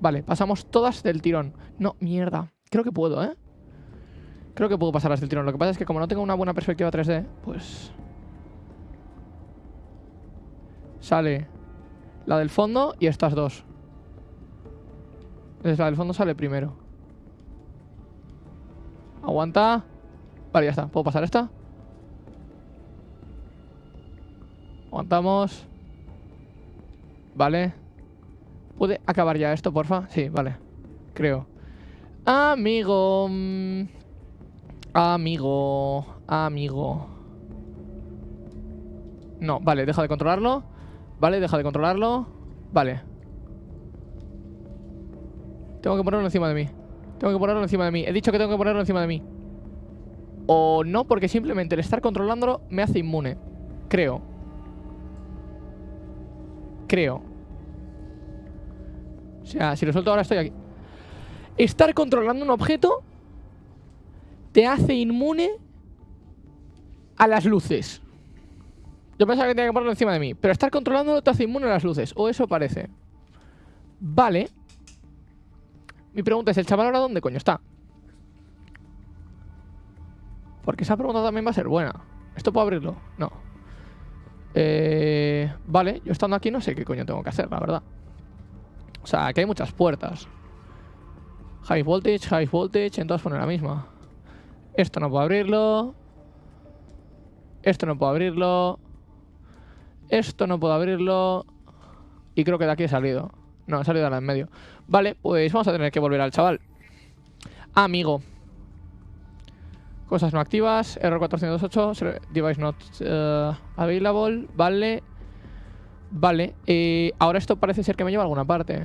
Vale, pasamos todas del tirón. No, mierda. Creo que puedo, ¿eh? Creo que puedo pasarlas del tirón. Lo que pasa es que como no tengo una buena perspectiva 3D, pues... Sale la del fondo y estas dos. Entonces la del fondo sale primero. Aguanta. Vale, ya está. ¿Puedo pasar esta? Aguantamos. Vale. ¿Puede acabar ya esto, porfa? Sí, vale. Creo. Amigo. Amigo. Amigo. No, vale, deja de controlarlo. Vale, deja de controlarlo. Vale. Tengo que ponerlo encima de mí. Tengo que ponerlo encima de mí. He dicho que tengo que ponerlo encima de mí. O no, porque simplemente el estar controlándolo me hace inmune. Creo. Creo. O sea, si lo suelto ahora estoy aquí. Estar controlando un objeto te hace inmune a las luces. Yo pensaba que tenía que ponerlo encima de mí. Pero estar controlándolo te hace inmune a las luces. O eso parece. Vale. Mi pregunta es, ¿el chaval ahora dónde coño está? Porque esa pregunta también va a ser buena. ¿Esto puedo abrirlo? No. Eh, vale, yo estando aquí no sé qué coño tengo que hacer, la verdad. O sea, aquí hay muchas puertas. High voltage, high voltage, entonces pone la misma. Esto no puedo abrirlo. Esto no puedo abrirlo. Esto no puedo abrirlo. Y creo que de aquí he salido. No, he salido de la en medio. Vale, pues vamos a tener que volver al chaval. Amigo. Cosas no activas. Error 428. Device not uh, available. Vale. Vale. Eh, ahora esto parece ser que me lleva a alguna parte.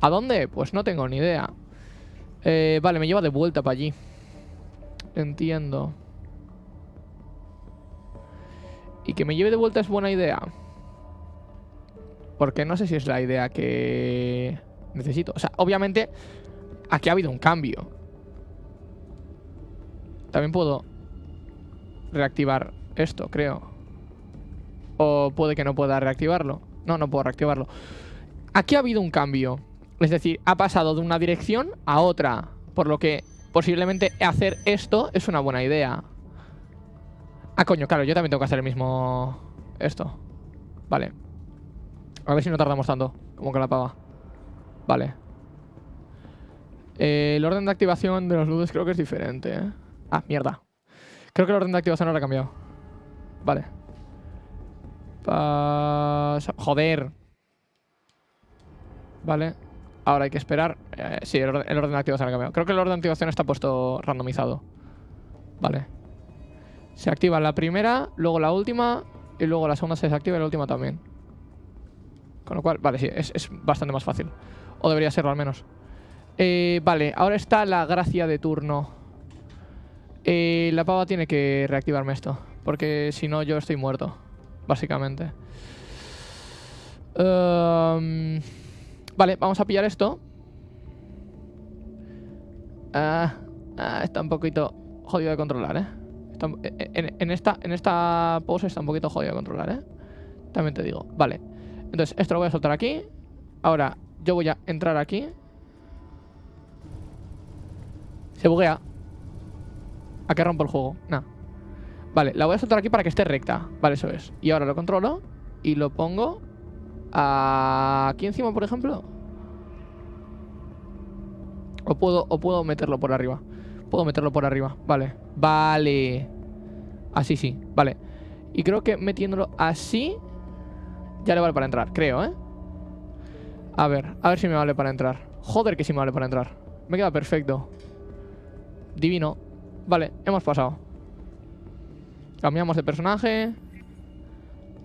¿A dónde? Pues no tengo ni idea. Eh, vale, me lleva de vuelta para allí. Entiendo. Y que me lleve de vuelta es buena idea. Porque no sé si es la idea que necesito. O sea, obviamente aquí ha habido un cambio. También puedo reactivar esto, creo. O puede que no pueda reactivarlo. No, no puedo reactivarlo. Aquí ha habido un cambio. Es decir, ha pasado de una dirección a otra. Por lo que posiblemente hacer esto es una buena idea. Ah, coño, claro, yo también tengo que hacer el mismo... Esto. Vale. A ver si no tardamos tanto. Como que la pava. Vale. Eh, el orden de activación de los ludes creo que es diferente, ¿eh? Ah, mierda. Creo que el orden de activación ahora ha cambiado. Vale. Joder. Vale. Ahora hay que esperar. Eh, sí, el orden, el orden de activación ha cambiado. Creo que el orden de activación está puesto randomizado. Vale. Se activa la primera, luego la última y luego la segunda se desactiva y la última también. Con lo cual, vale, sí, es, bastante más fácil. O debería serlo al menos. Eh, vale, ahora está la gracia de turno. Eh, la pava tiene que reactivarme esto. Porque si no, yo estoy muerto. Básicamente. Em, vale, vamos a pillar esto. Ah, ah, está un poquito jodido de controlar, ¿eh? en, esta, en esta pose está un poquito jodido de controlar, ¿eh? También te digo. Vale. Entonces, esto lo voy a soltar aquí. Ahora, yo voy a entrar aquí. Se buguea. ¿A qué rompo el juego? No. Vale, la voy a soltar aquí para que esté recta. Vale, eso es. Y ahora lo controlo y lo pongo aquí encima, por ejemplo. O puedo, o puedo meterlo por arriba. Puedo meterlo por arriba. Vale. Vale. Así sí. Vale. Y creo que metiéndolo así ya le vale para entrar, creo, ¿eh? A ver, a ver si me vale para entrar Joder que sí me vale para entrar Me queda perfecto Divino Vale, hemos pasado Cambiamos de personaje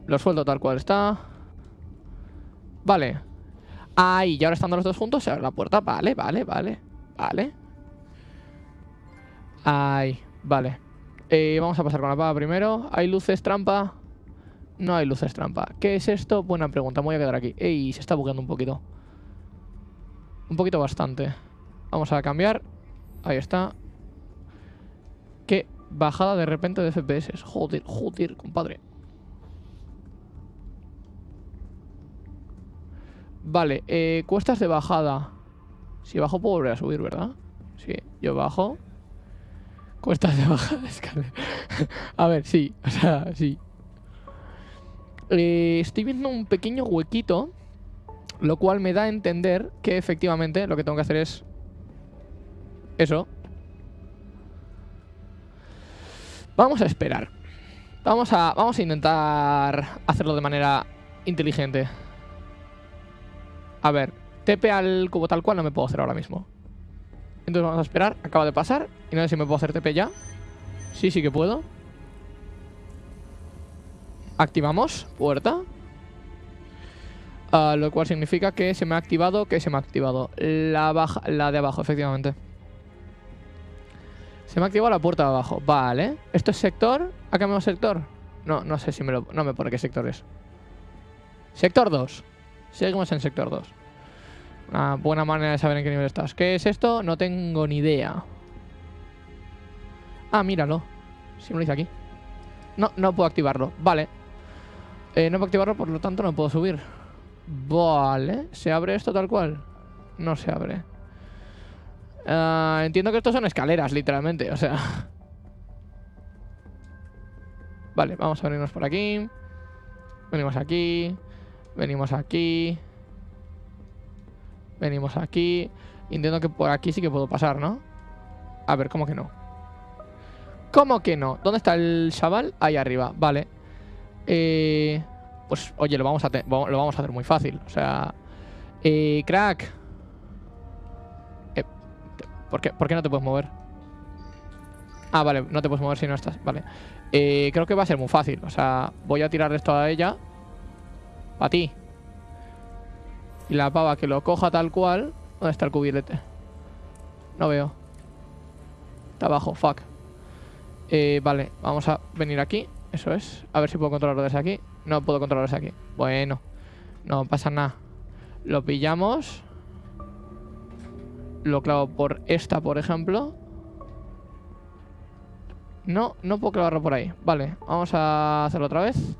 Lo suelto tal cual está Vale Ahí, y ahora estando los dos juntos se abre la puerta Vale, vale, vale Vale Ahí, vale eh, Vamos a pasar con la pava primero Hay luces, trampa no hay luces trampa. ¿Qué es esto? Buena pregunta. Me voy a quedar aquí. Ey, se está bugueando un poquito. Un poquito bastante. Vamos a cambiar. Ahí está. Qué bajada de repente de FPS. Joder, joder, compadre. Vale, eh, cuestas de bajada. Si bajo puedo volver a subir, ¿verdad? Sí, yo bajo. Cuestas de bajada. a ver, sí, o sea, sí. Eh, estoy viendo un pequeño huequito, lo cual me da a entender que efectivamente lo que tengo que hacer es eso. Vamos a esperar. Vamos a, vamos a intentar hacerlo de manera inteligente. A ver, TP al cubo tal cual no me puedo hacer ahora mismo. Entonces vamos a esperar. Acaba de pasar. Y no sé si me puedo hacer TP ya. Sí, sí que puedo. Activamos puerta. Ah, lo cual significa que se me ha activado, que se me ha activado. La, baja, la de abajo, efectivamente. Se me ha activado la puerta de abajo. Vale. ¿Esto es sector? ¿Ha cambiado sector? No, no sé si me lo... No me pone qué sector es. Sector 2. Seguimos en sector 2. Una buena manera de saber en qué nivel estás. ¿Qué es esto? No tengo ni idea. Ah, míralo. Si me lo dice aquí. No, no puedo activarlo. Vale. Eh, no puedo activarlo, por lo tanto no puedo subir. Vale. ¿Se abre esto tal cual? No se abre. Ah, entiendo que estos son escaleras, literalmente. O sea... Vale, vamos a venirnos por aquí. Venimos aquí. Venimos aquí. Venimos aquí. Entiendo que por aquí sí que puedo pasar, ¿no? A ver, ¿cómo que no? ¿Cómo que no? ¿Dónde está el chaval? Ahí arriba, vale. Eh, pues, oye, lo vamos, a lo vamos a hacer muy fácil. O sea... Eh, crack. ¿Por, qué, ¿Por qué no te puedes mover? Ah, vale, no te puedes mover si no estás. Vale. Eh, creo que va a ser muy fácil. O sea, voy a tirar esto a ella. A ti. Y la pava que lo coja tal cual. ¿Dónde está el cubilete? No veo. Está abajo, fuck. Eh, vale, vamos a venir aquí. Eso es. A ver si puedo controlarlo desde aquí. No puedo controlarlo desde aquí. Bueno. No pasa nada. Lo pillamos. Lo clavo por esta, por ejemplo. No, no puedo clavarlo por ahí. Vale, vamos a hacerlo otra vez.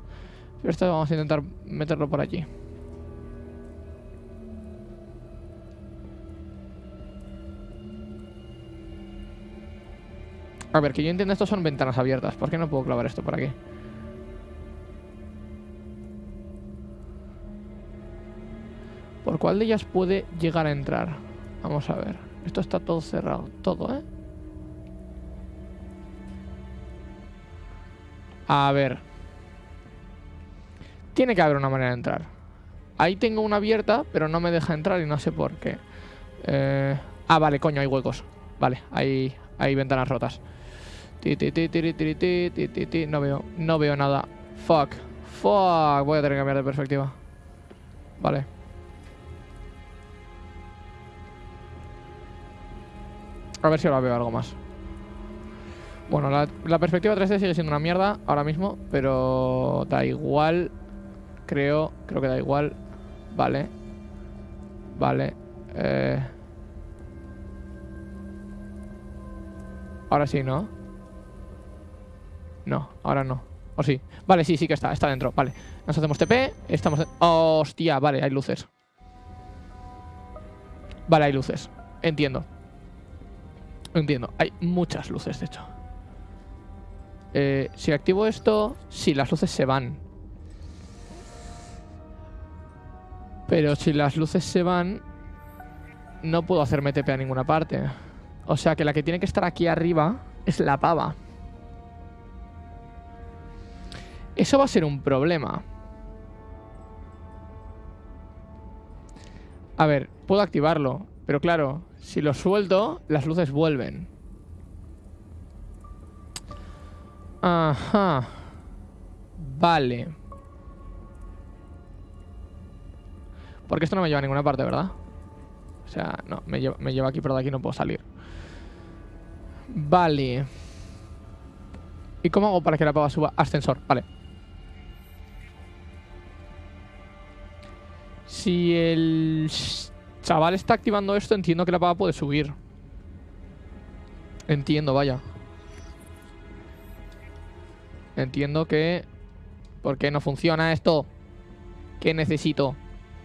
Esto vamos a intentar meterlo por allí. A ver, que yo entiendo esto son ventanas abiertas. ¿Por qué no puedo clavar esto por aquí? ¿Por cuál de ellas puede llegar a entrar? Vamos a ver. Esto está todo cerrado. Todo, ¿eh? A ver. Tiene que haber una manera de entrar. Ahí tengo una abierta, pero no me deja entrar y no sé por qué. Eh, ah, vale, coño, hay huecos. Vale, hay, hay ventanas rotas. No veo, no veo nada. Fuck. Fuck. Voy a tener que cambiar de perspectiva. Vale. A ver si ahora veo algo más. Bueno, la, perspectiva 3D sigue siendo una mierda ahora mismo, pero da igual. Creo, creo que da igual. Vale. Vale. Eh. Ahora sí, ¿no? No, ahora no. ¿O sí? Vale, sí, sí que está, está dentro. Vale, nos hacemos TP, estamos... Hostia, vale, hay luces. Vale, hay luces. Entiendo. Entiendo, hay muchas luces, de hecho. Eh, si activo esto, sí, las luces se van. Pero si las luces se van, no puedo hacerme TP a ninguna parte. O sea que la que tiene que estar aquí arriba es la pava. Eso va a ser un problema. A ver, puedo activarlo. Pero claro, si lo suelto, las luces vuelven. Ajá. Vale. Porque esto no me lleva a ninguna parte, ¿verdad? O sea, no, me lleva, aquí, pero de aquí no puedo salir. Vale. ¿Y cómo hago para que la pava suba? Ascensor, vale. Si el chaval está activando esto, entiendo que la pava puede subir. Entiendo, vaya. Entiendo que... ¿Por qué no funciona esto? ¿Qué necesito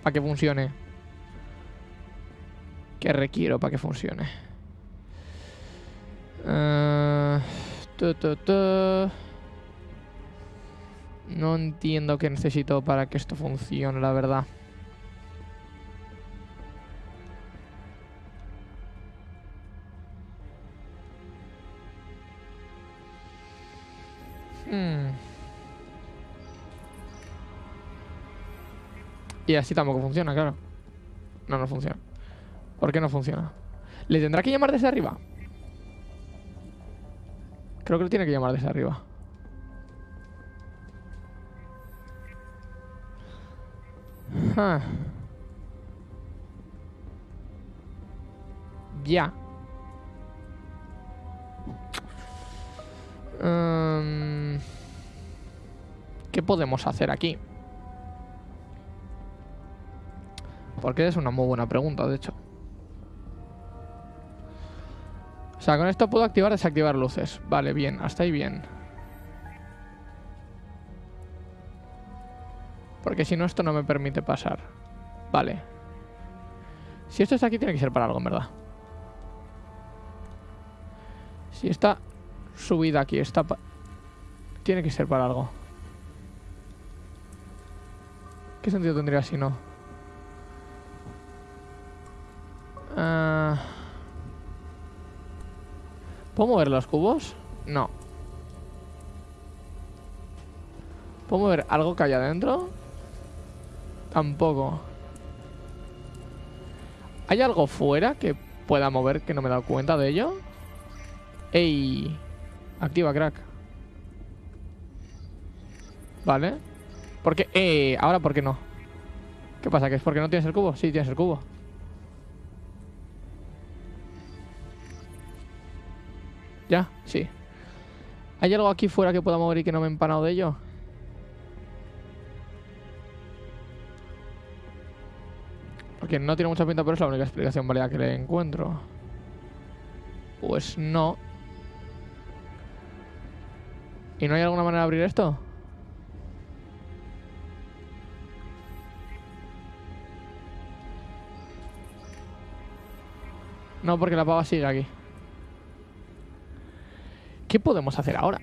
para que funcione? ¿Qué requiero para que funcione? Uh, No entiendo qué necesito para que esto funcione, la verdad. Y así tampoco funciona, claro. No, no funciona. ¿Por qué no funciona? ¿Le tendrá que llamar desde arriba? Creo que lo tiene que llamar desde arriba. Ya. Em, ¿Qué podemos hacer aquí? Porque es una muy buena pregunta, de hecho. O sea, con esto puedo activar y desactivar luces. Vale, bien, hasta ahí bien. Porque si no, esto no me permite pasar. Vale. Si esto está aquí, tiene que ser para algo, en verdad. Si está subida aquí. Está Tiene que ser para algo. ¿Qué sentido tendría si no? Ah. ¿Puedo mover los cubos? No. ¿Puedo mover algo que hay adentro? Tampoco. ¿Hay algo fuera que pueda mover que no me he dado cuenta de ello? ¡Ey! Activa, crack. Vale. ¿Por qué? Eh, ahora, ¿por qué no? ¿Qué pasa? ¿Que es porque no tienes el cubo? Sí, tienes el cubo. ¿Ya? Sí. ¿Hay algo aquí fuera que pueda mover y que no me he empanado de ello? Porque no tiene mucha pinta, pero es la única explicación válida que le encuentro. Pues no. ¿Y no hay alguna manera de abrir esto? No, porque la pava sigue aquí. ¿Qué podemos hacer ahora?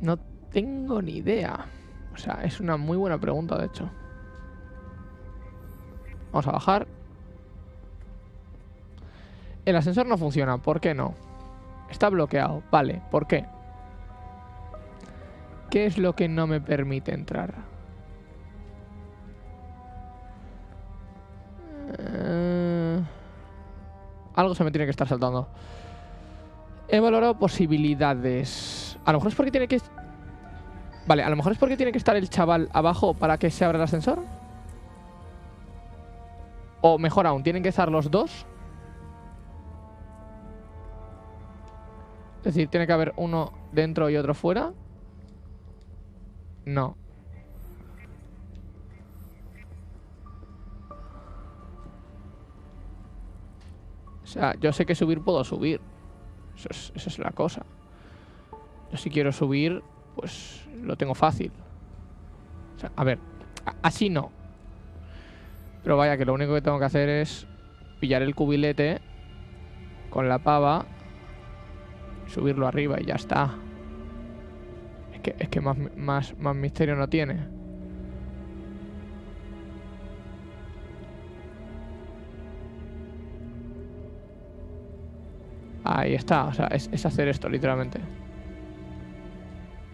No tengo ni idea. O sea, es una muy buena pregunta, de hecho. Vamos a bajar. El ascensor no funciona. ¿Por qué no? Está bloqueado. Vale, ¿por qué? ¿Qué es lo que no me permite entrar? Eh, algo se me tiene que estar saltando. He valorado posibilidades. A lo mejor es porque tiene que... Vale, a lo mejor es porque tiene que estar el chaval abajo para que se abra el ascensor. O mejor aún, tienen que estar los dos. Es decir, tiene que haber uno dentro y otro fuera. No. O sea, yo sé que subir puedo subir. Esa es la cosa. Yo si quiero subir, pues lo tengo fácil. O sea, a ver, así no. Pero vaya, que lo único que tengo que hacer es pillar el cubilete con la pava, subirlo arriba y ya está. Es que, es que más, más, más misterio no tiene. Ahí está, o sea, es, es hacer esto, literalmente.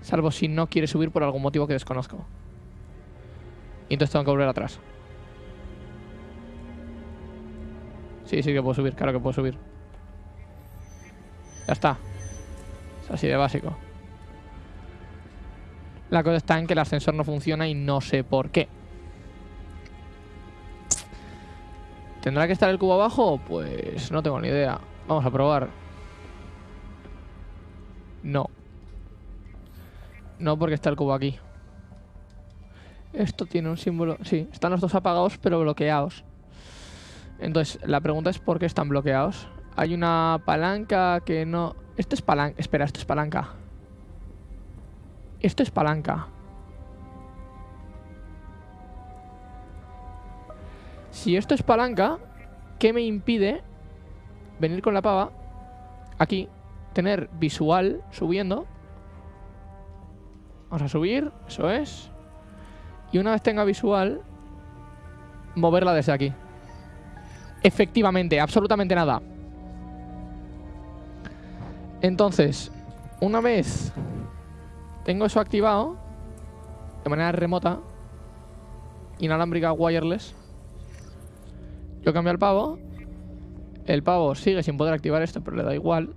Salvo si no quiere subir por algún motivo que desconozco. Y entonces tengo que volver atrás. Sí, sí que puedo subir, claro que puedo subir. Ya está. Así de básico. La cosa está en que el ascensor no funciona y no sé por qué. ¿Tendrá que estar el cubo abajo? Pues no tengo ni idea. Vamos a probar. No. No, porque está el cubo aquí. Esto tiene un símbolo... Sí, están los dos apagados, pero bloqueados. Entonces, la pregunta es ¿por qué están bloqueados? Hay una palanca que no... Esto es palanca... Espera, esto es palanca. Esto es palanca. Si esto es palanca, ¿qué me impide venir con la pava aquí, tener visual subiendo? Vamos a subir, eso es. Y una vez tenga visual, moverla desde aquí. Efectivamente, absolutamente nada. Entonces, una vez tengo eso activado, de manera remota, inalámbrica wireless, yo cambio el pavo, el pavo sigue sin poder activar esto, pero le da igual.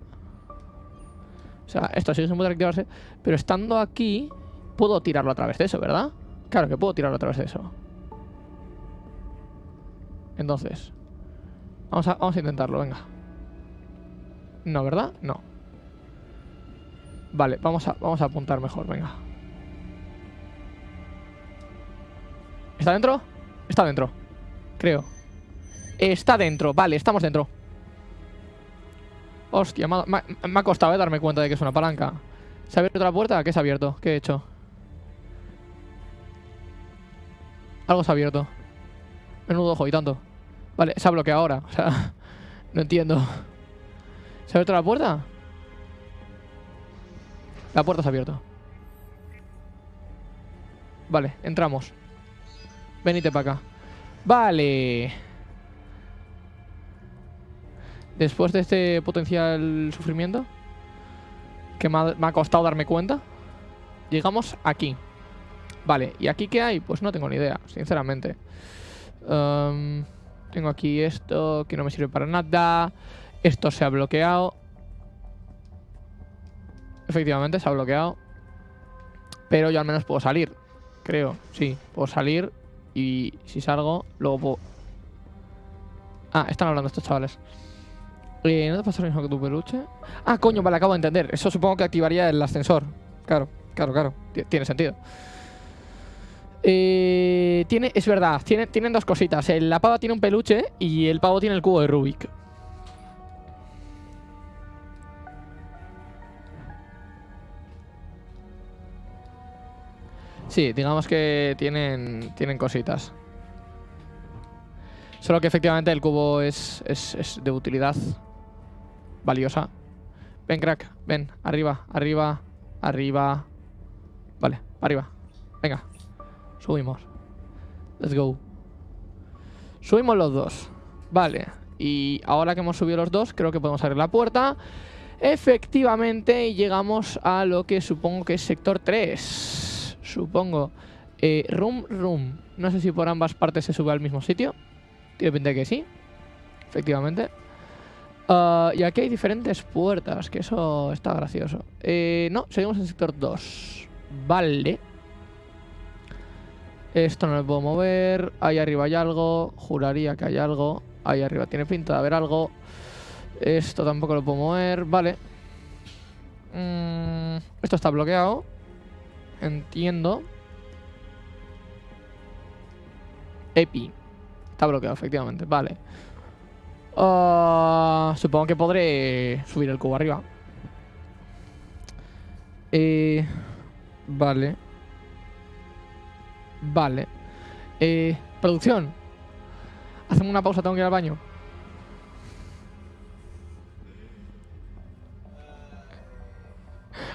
O sea, esto sigue sin poder activarse, pero estando aquí, puedo tirarlo a través de eso, ¿verdad? Claro que puedo tirarlo a través de eso. Entonces, Vamos a, vamos a intentarlo, venga. No, ¿verdad? No. Vale, vamos a, vamos a apuntar mejor, venga. ¿Está dentro? Está dentro. Creo. Está dentro, vale, estamos dentro. Hostia, me ha, costado eh, darme cuenta de que es una palanca. ¿Se ha abierto la puerta? ¿Qué se ha abierto? ¿Qué he hecho? Algo se ha abierto. Menudo ojo y tanto. Vale, se ha bloqueado ahora. O sea, no entiendo. ¿Se ha abierto la puerta? La puerta se ha abierto. Vale, entramos. Venite para acá. Vale. Después de este potencial sufrimiento, Que me ha, costado darme cuenta. Llegamos aquí. Vale, ¿y aquí qué hay? Pues no tengo ni idea, sinceramente. Um, tengo aquí esto que no me sirve para nada. Esto se ha bloqueado. Efectivamente, se ha bloqueado. Pero yo al menos puedo salir. Creo, sí. Puedo salir y si salgo, luego puedo... Ah, están hablando estos chavales. Eh, ¿No te pasa lo mismo que tu peluche? Ah, coño, vale, acabo de entender. Eso supongo que activaría el ascensor. Claro, claro, claro. Tiene sentido. Eh, tiene, es verdad, tiene, tienen dos cositas. El- la pava tiene un peluche y el pavo tiene el cubo de Rubik. Sí, digamos que tienen, tienen cositas. Solo que efectivamente el cubo es, es, es de utilidad valiosa. Ven, crack, ven, arriba, arriba, arriba. Vale, arriba. Venga, subimos. Let's go. Subimos los dos. Vale, y ahora que hemos subido los dos, creo que podemos abrir la puerta. Efectivamente, llegamos a lo que supongo que es sector 3. Supongo. Eh, room, room. No sé si por ambas partes se sube al mismo sitio. Tiene pinta que sí. Efectivamente. Ah, y aquí hay diferentes puertas, que eso está gracioso. Eh, no, seguimos en sector 2. Vale. Esto no lo puedo mover. Ahí arriba hay algo. Juraría que hay algo. Ahí arriba tiene pinta de haber algo. Esto tampoco lo puedo mover. Vale. Mm, esto está bloqueado. Entiendo. Epi. Está bloqueado, efectivamente. Vale. Ah, supongo que podré subir el cubo arriba. Eh, vale. Vale. Eh, producción. Hacemos una pausa, tengo que ir al baño.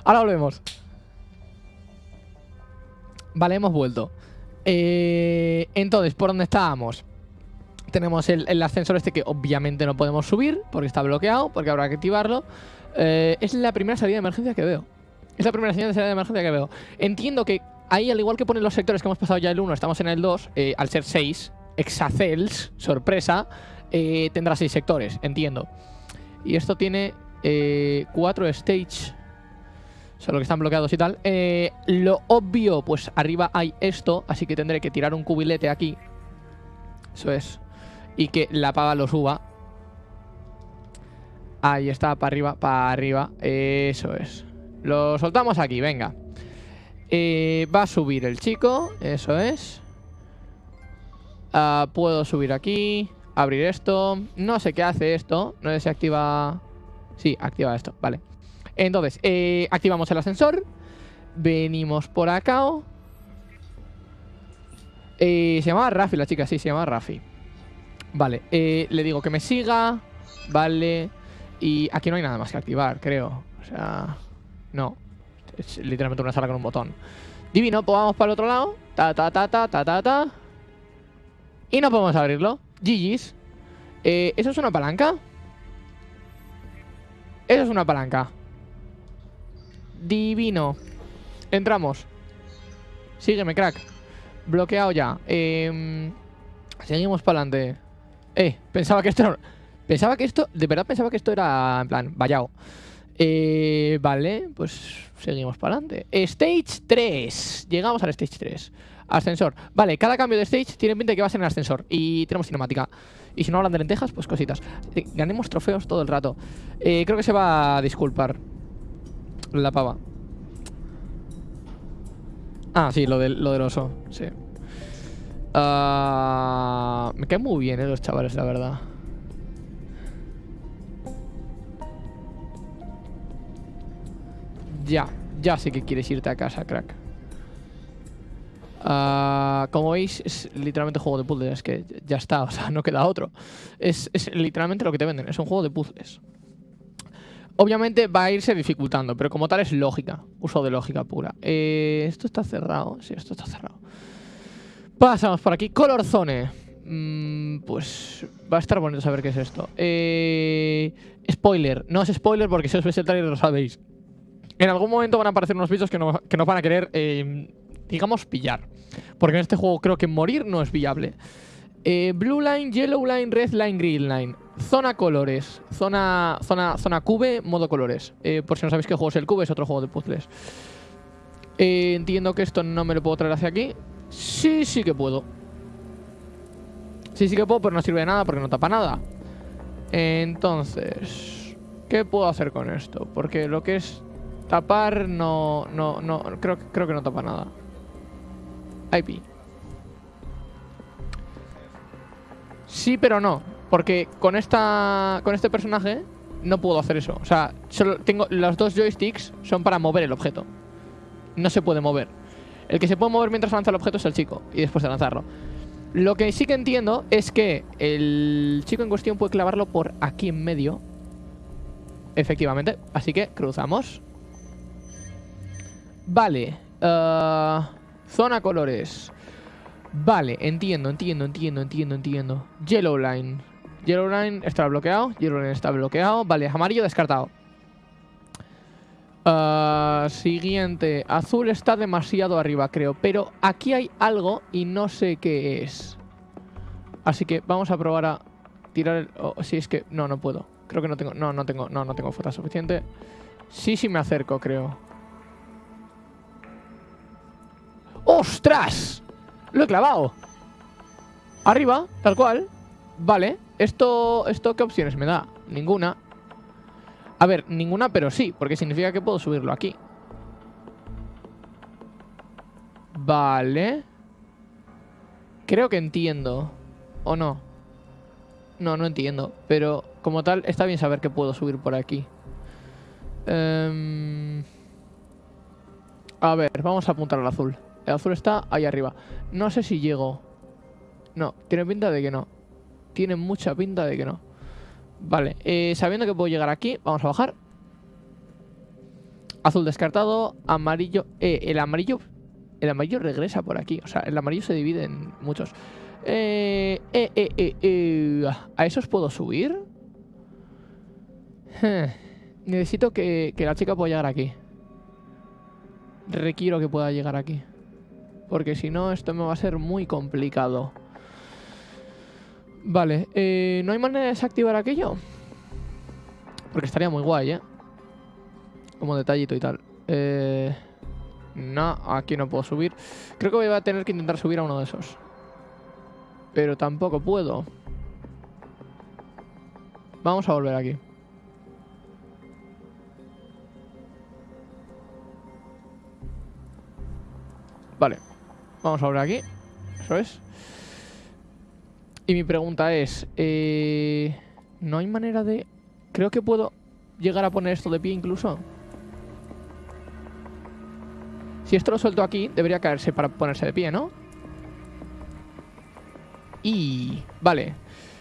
Ahora volvemos. Vale, hemos vuelto. Eh, entonces, ¿por dónde estábamos? Tenemos el, ascensor este que obviamente no podemos subir porque está bloqueado, porque habrá que activarlo. Eh, es la primera salida de emergencia que veo. Es la primera salida de emergencia que veo. Entiendo que ahí, al igual que ponen los sectores que hemos pasado ya el 1, estamos en el 2, eh, al ser 6, Exacels, sorpresa, tendrá 6 sectores, entiendo. Y esto tiene 4 stage, solo que están bloqueados y tal. Eh, lo obvio, pues arriba hay esto, así que tendré que tirar un cubilete aquí. Eso es. Y que la pava lo suba. Ahí está, para arriba, para arriba. Eso es. Lo soltamos aquí, venga. Eh, va a subir el chico, eso es. Ah, puedo subir aquí, abrir esto. No sé qué hace esto. No sé si activa... Sí, activa esto, vale. Entonces, eh, activamos el ascensor. Venimos por acá. Eh, se llamaba Rafi la chica, sí, se llamaba Rafi. Vale, eh, le digo que me siga. Vale. Y aquí no hay nada más que activar, creo. O sea, no. Es literalmente una sala con un botón. Divino, pues vamos para el otro lado. Ta, ta, ta, ta, ta, ta, ta. Y no podemos abrirlo. GG's. Eh, ¿Eso es una palanca? Eso es una palanca. Divino. Entramos. Sígueme, crack. Bloqueado ya. Eh, seguimos para adelante. Eh, pensaba que esto era... Pensaba que esto... De verdad pensaba que esto era, en plan, vallado. Eh, vale, pues seguimos para adelante. Stage 3. Llegamos al Stage 3. Ascensor. Vale, cada cambio de stage tiene pinta de que va a ser en ascensor. Y tenemos cinemática. Y si no hablan de lentejas, pues cositas. Eh, ganemos trofeos todo el rato. Eh, creo que se va a disculpar. La pava. Ah, sí, lo del, lo del oso. Sí. Ah, me caen muy bien, eh, los chavales, la verdad. Ya, ya sé que quieres irte a casa, crack. Ah, como veis, es literalmente juego de puzzles. Es que ya está, o sea, no queda otro. Es, es literalmente lo que te venden, es un juego de puzzles. Obviamente va a irse dificultando, pero como tal es lógica. Uso de lógica pura. Eh, esto está cerrado. Sí, esto está cerrado. Pasamos por aquí. Color Zone. Mm, pues va a estar bonito saber qué es esto. Eh, spoiler. No es spoiler porque si os veis el trailer lo sabéis. en algún momento van a aparecer unos bichos que, no, van a querer, eh, digamos, pillar. Porque en este juego creo que morir no es viable. Eh, blue line, yellow line, red line, green line. Zona colores. Zona, zona, zona cube, modo colores. Eh, por si no sabéis qué juego es el cube, es otro juego de puzzles. entiendo que esto no me lo puedo traer hacia aquí. Sí, sí que puedo. Sí, sí que puedo, pero no sirve de nada porque no tapa nada. Entonces, ¿qué puedo hacer con esto? Porque lo que es tapar no, no, no, creo, creo que no tapa nada. IP. Sí, pero no. Porque con esta. Con este personaje no puedo hacer eso. O sea, solo tengo. Los dos joysticks son para mover el objeto. No se puede mover. El que se puede mover mientras lanza el objeto es el chico. Y después de lanzarlo. Lo que sí que entiendo es que el chico en cuestión puede clavarlo por aquí en medio. Efectivamente. Así que cruzamos. Vale. Uh, zona colores. Vale, entiendo, entiendo, entiendo, entiendo, entiendo. Yellow line. Yellow line está bloqueado. Yellow line está bloqueado. Vale, amarillo descartado. Uh, siguiente. Azul está demasiado arriba, creo. Pero aquí hay algo y no sé qué es. Así que vamos a probar a tirar el... Oh, si es que... No, no puedo. Creo que no tengo... No, no tengo... No, no tengo fuerza suficiente. Sí, sí me acerco, creo. ¡Ostras! Lo he clavado. Arriba, tal cual. Vale. ¿Esto, ¿Esto qué opciones me da? Ninguna. A ver, ninguna, pero sí, porque significa que puedo subirlo aquí. Vale. Creo que entiendo. ¿O no? No, no entiendo. Pero como tal, está bien saber que puedo subir por aquí. Em, a ver, vamos a apuntar al azul. El azul está ahí arriba. No sé si llego. No, tiene pinta de que no. Tiene mucha pinta de que no. Vale, eh, sabiendo que puedo llegar aquí, vamos a bajar. Azul descartado, amarillo... Eh, el amarillo... El amarillo regresa por aquí. O sea, el amarillo se divide en muchos. Eh, eh, eh, eh, eh ¿A esos puedo subir? Necesito que, que la chica pueda llegar aquí. Requiero que pueda llegar aquí. Porque si no, esto me va a ser muy complicado. Vale, eh, ¿no hay manera de desactivar aquello? Porque estaría muy guay, ¿eh? Como detallito y tal. Eh, no, aquí no puedo subir. Creo que voy a tener que intentar subir a uno de esos. Pero tampoco puedo. Vamos a volver aquí. Vale. Vamos a ver aquí. Eso es. Y mi pregunta es... Eh, ¿No hay manera de...? Creo que puedo llegar a poner esto de pie incluso. Si esto lo suelto aquí, debería caerse para ponerse de pie, ¿no? Y... Vale.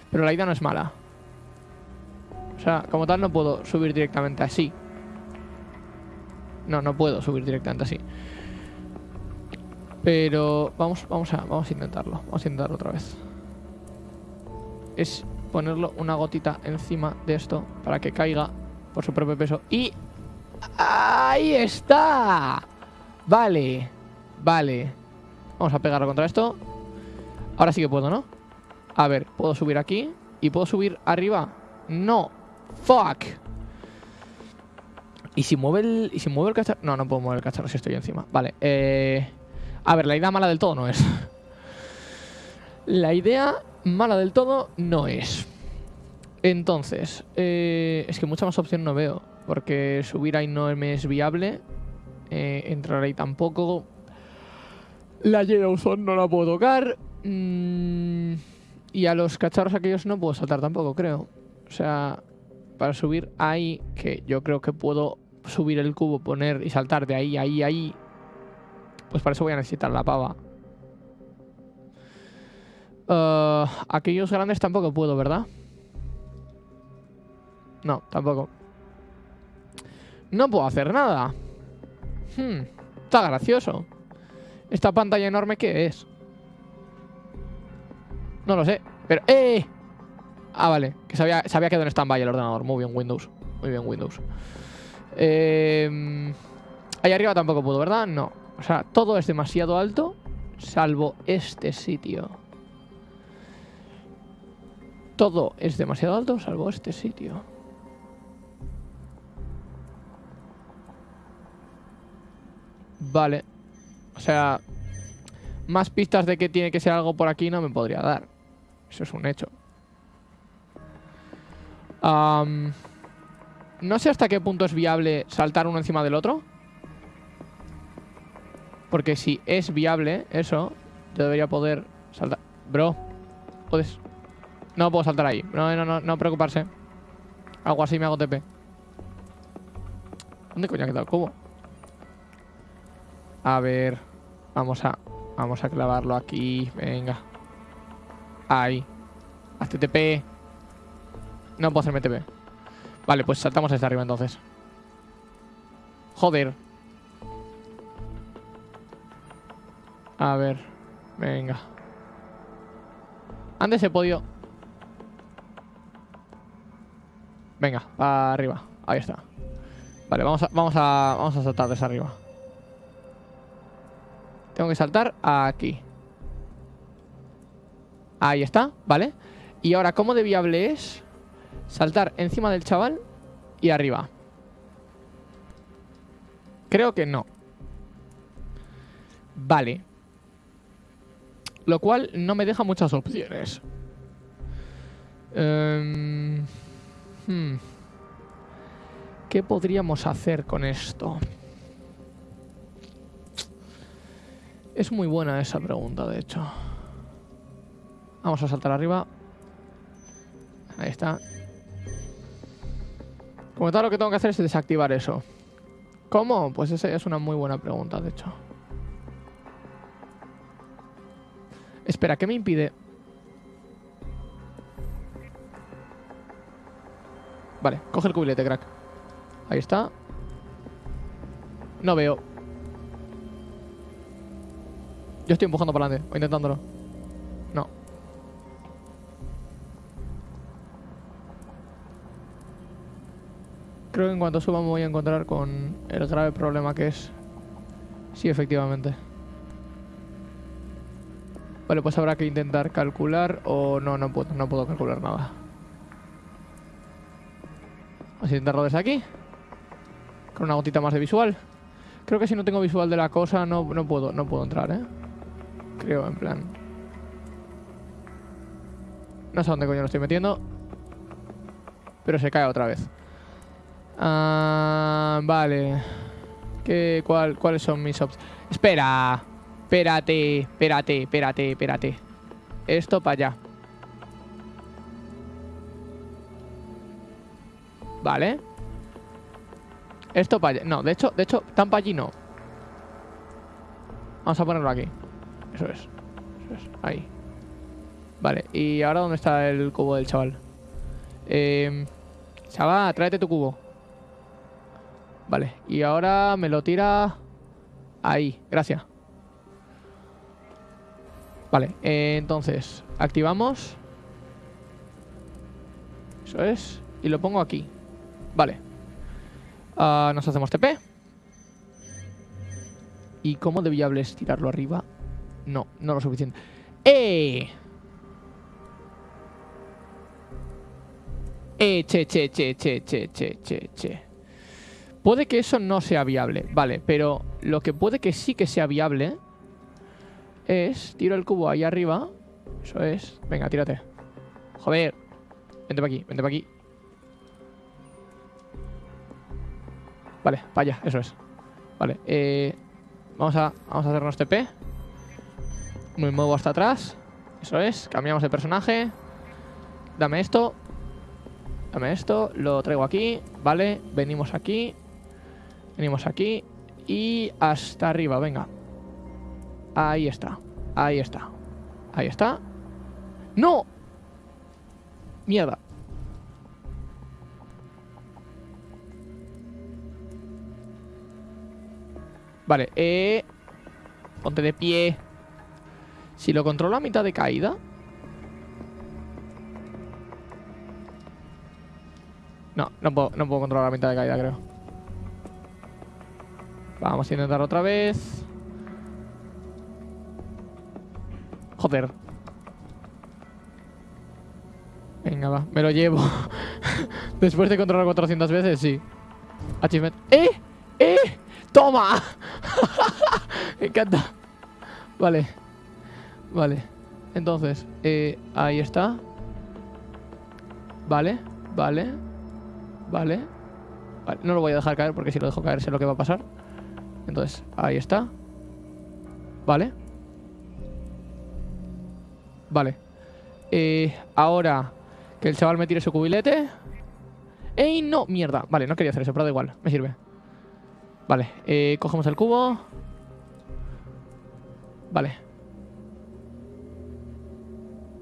Pero la idea no es mala. O sea, como tal no puedo subir directamente así. No, no puedo subir directamente así. Pero vamos, vamos, a, vamos a intentarlo. Vamos a intentarlo otra vez. Es ponerlo una gotita encima de esto para que caiga por su propio peso. ¡Y ahí está! Vale, vale. Vamos a pegarlo contra esto. Ahora sí que puedo, ¿no? A ver, ¿puedo subir aquí? ¿Y puedo subir arriba? No. ¡Fuck! ¿Y si mueve el, ¿y si mueve el cacharro? No, no puedo mover el cacharro si estoy encima. Vale, eh... A ver, la idea mala del todo no es. la idea mala del todo no es. Entonces, eh, es que mucha más opción no veo. Porque subir ahí no me es viable. Eh, entrar ahí tampoco. La Yellowstone no la puedo tocar. Mm, y a los cacharros aquellos no puedo saltar tampoco, creo. O sea, para subir ahí, que yo creo que puedo subir el cubo, poner y saltar de ahí, ahí, ahí, pues para eso voy a necesitar la pava. Uh, aquellos grandes tampoco puedo, ¿verdad? No, tampoco. No puedo hacer nada. Hmm, está gracioso. ¿Esta pantalla enorme qué es? No lo sé. Pero... ¡Eh! Ah, vale. Que sabía, sabía que en stand-by el ordenador. Muy bien, Windows. Muy bien, Windows. Eh... Ahí arriba tampoco puedo, ¿verdad? No. O sea, todo es demasiado alto, salvo este sitio. Todo es demasiado alto, salvo este sitio. Vale. O sea, más pistas de que tiene que ser algo por aquí no me podría dar. Eso es un hecho. no sé hasta qué punto es viable saltar uno encima del otro. Porque si es viable eso, yo debería poder saltar. Bro, puedes... No puedo saltar ahí. No, no, no, no preocuparse. Algo así me hago TP. ¿Dónde coño ha quedado el cubo? A ver. Vamos a... Vamos a clavarlo aquí. Venga. Ahí. Hazte TP. No puedo hacerme TP. Vale, pues saltamos desde arriba entonces. Joder. A ver. Venga. Antes he podido... Venga, arriba. Ahí está. Vale, vamos a, vamos a, vamos a saltar desde arriba. Tengo que saltar aquí. Ahí está, ¿vale? Y ahora, ¿cómo de viable es saltar encima del chaval y arriba? Creo que no. Vale. Lo cual no me deja muchas opciones. Em, hmm. ¿Qué podríamos hacer con esto? Es muy buena esa pregunta, de hecho. Vamos a saltar arriba. Ahí está. Como tal, lo que tengo que hacer es desactivar eso. ¿Cómo? Pues esa es una muy buena pregunta, de hecho. Espera, ¿qué me impide? Vale, coge el cubilete, crack. Ahí está. No veo. Yo estoy empujando para adelante, o intentándolo. No. Creo que en cuanto suba me voy a encontrar con el grave problema que es... Sí, efectivamente. Vale, pues habrá que intentar calcular o no, no puedo, no puedo calcular nada. Vamos a intentarlo desde aquí. Con una gotita más de visual. Creo que si no tengo visual de la cosa no, no puedo, no puedo entrar, ¿eh? Creo, en plan. No sé dónde coño lo estoy metiendo. Pero se cae otra vez. Ah, vale. ¿Qué, cuál, ¿Cuáles son mis opciones? Espera. Espérate, espérate, espérate, espérate. Esto para allá. Vale. Esto para allá. No, de hecho, de hecho, tan para allí no. Vamos a ponerlo aquí. Eso es. Eso es. Ahí. Vale, ¿y ahora dónde está el cubo del chaval? Eh, chaval, tráete tu cubo. Vale, y ahora me lo tira... Ahí, gracias. Vale, eh, entonces activamos. Eso es. Y lo pongo aquí. Vale. Ah, nos hacemos TP. ¿Y cómo de viable es tirarlo arriba? No, no lo suficiente. ¡Eh! Eh, che, che, che, che, che, che, che, che. Puede que eso no sea viable, vale, pero lo que puede que sí que sea viable es... Tiro el cubo ahí arriba. Eso es. Venga, tírate. Joder. Vente para aquí, vente para aquí. Vale, vaya, eso es. Vale, eh, vamos, a, vamos a hacernos TP. Me muevo hasta atrás. Eso es. Cambiamos de personaje. Dame esto. Dame esto. Lo traigo aquí. Vale. Venimos aquí. Venimos aquí. Y hasta arriba. Venga. Ahí está. Ahí está. Ahí está. ¡No! Mierda. Vale, eh... Ponte de pie. Si lo controlo a mitad de caída... No, no puedo, no puedo controlar a mitad de caída, creo. Vamos a intentar otra vez. Me lo llevo. Después de controlar 400 veces, sí. Achievement. ¡Eh! ¡Eh! ¡Toma! Me encanta. Vale. Vale. Entonces, eh, ahí está. Vale, vale. Vale. Vale. No lo voy a dejar caer porque si lo dejo caer sé lo que va a pasar. Entonces, ahí está. Vale. Vale. Eh, ahora el chaval me tire su cubilete. ¡Ey, no! Mierda. Vale, no quería hacer eso, pero da igual. Me sirve. Vale, eh, cogemos el cubo. Vale.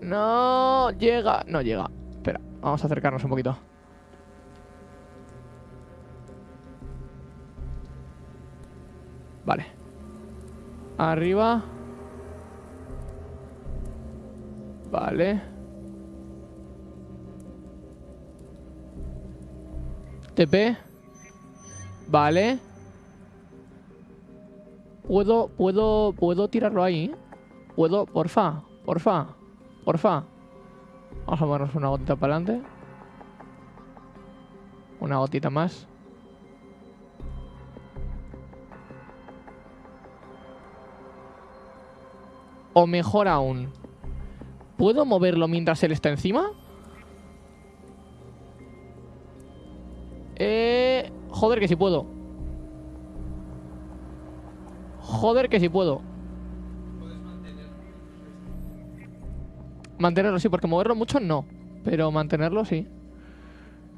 No llega. No llega. Espera, vamos a acercarnos un poquito. Vale. Arriba. Vale. TP. Vale. Puedo, puedo, puedo tirarlo ahí. Puedo, porfa, porfa, porfa. Vamos a movernos una gotita para adelante. Una gotita más. O mejor aún, ¿puedo moverlo mientras él está encima? Joder que si puedo. Joder que si puedo. Mantenerlo sí, porque moverlo mucho no. Pero mantenerlo sí.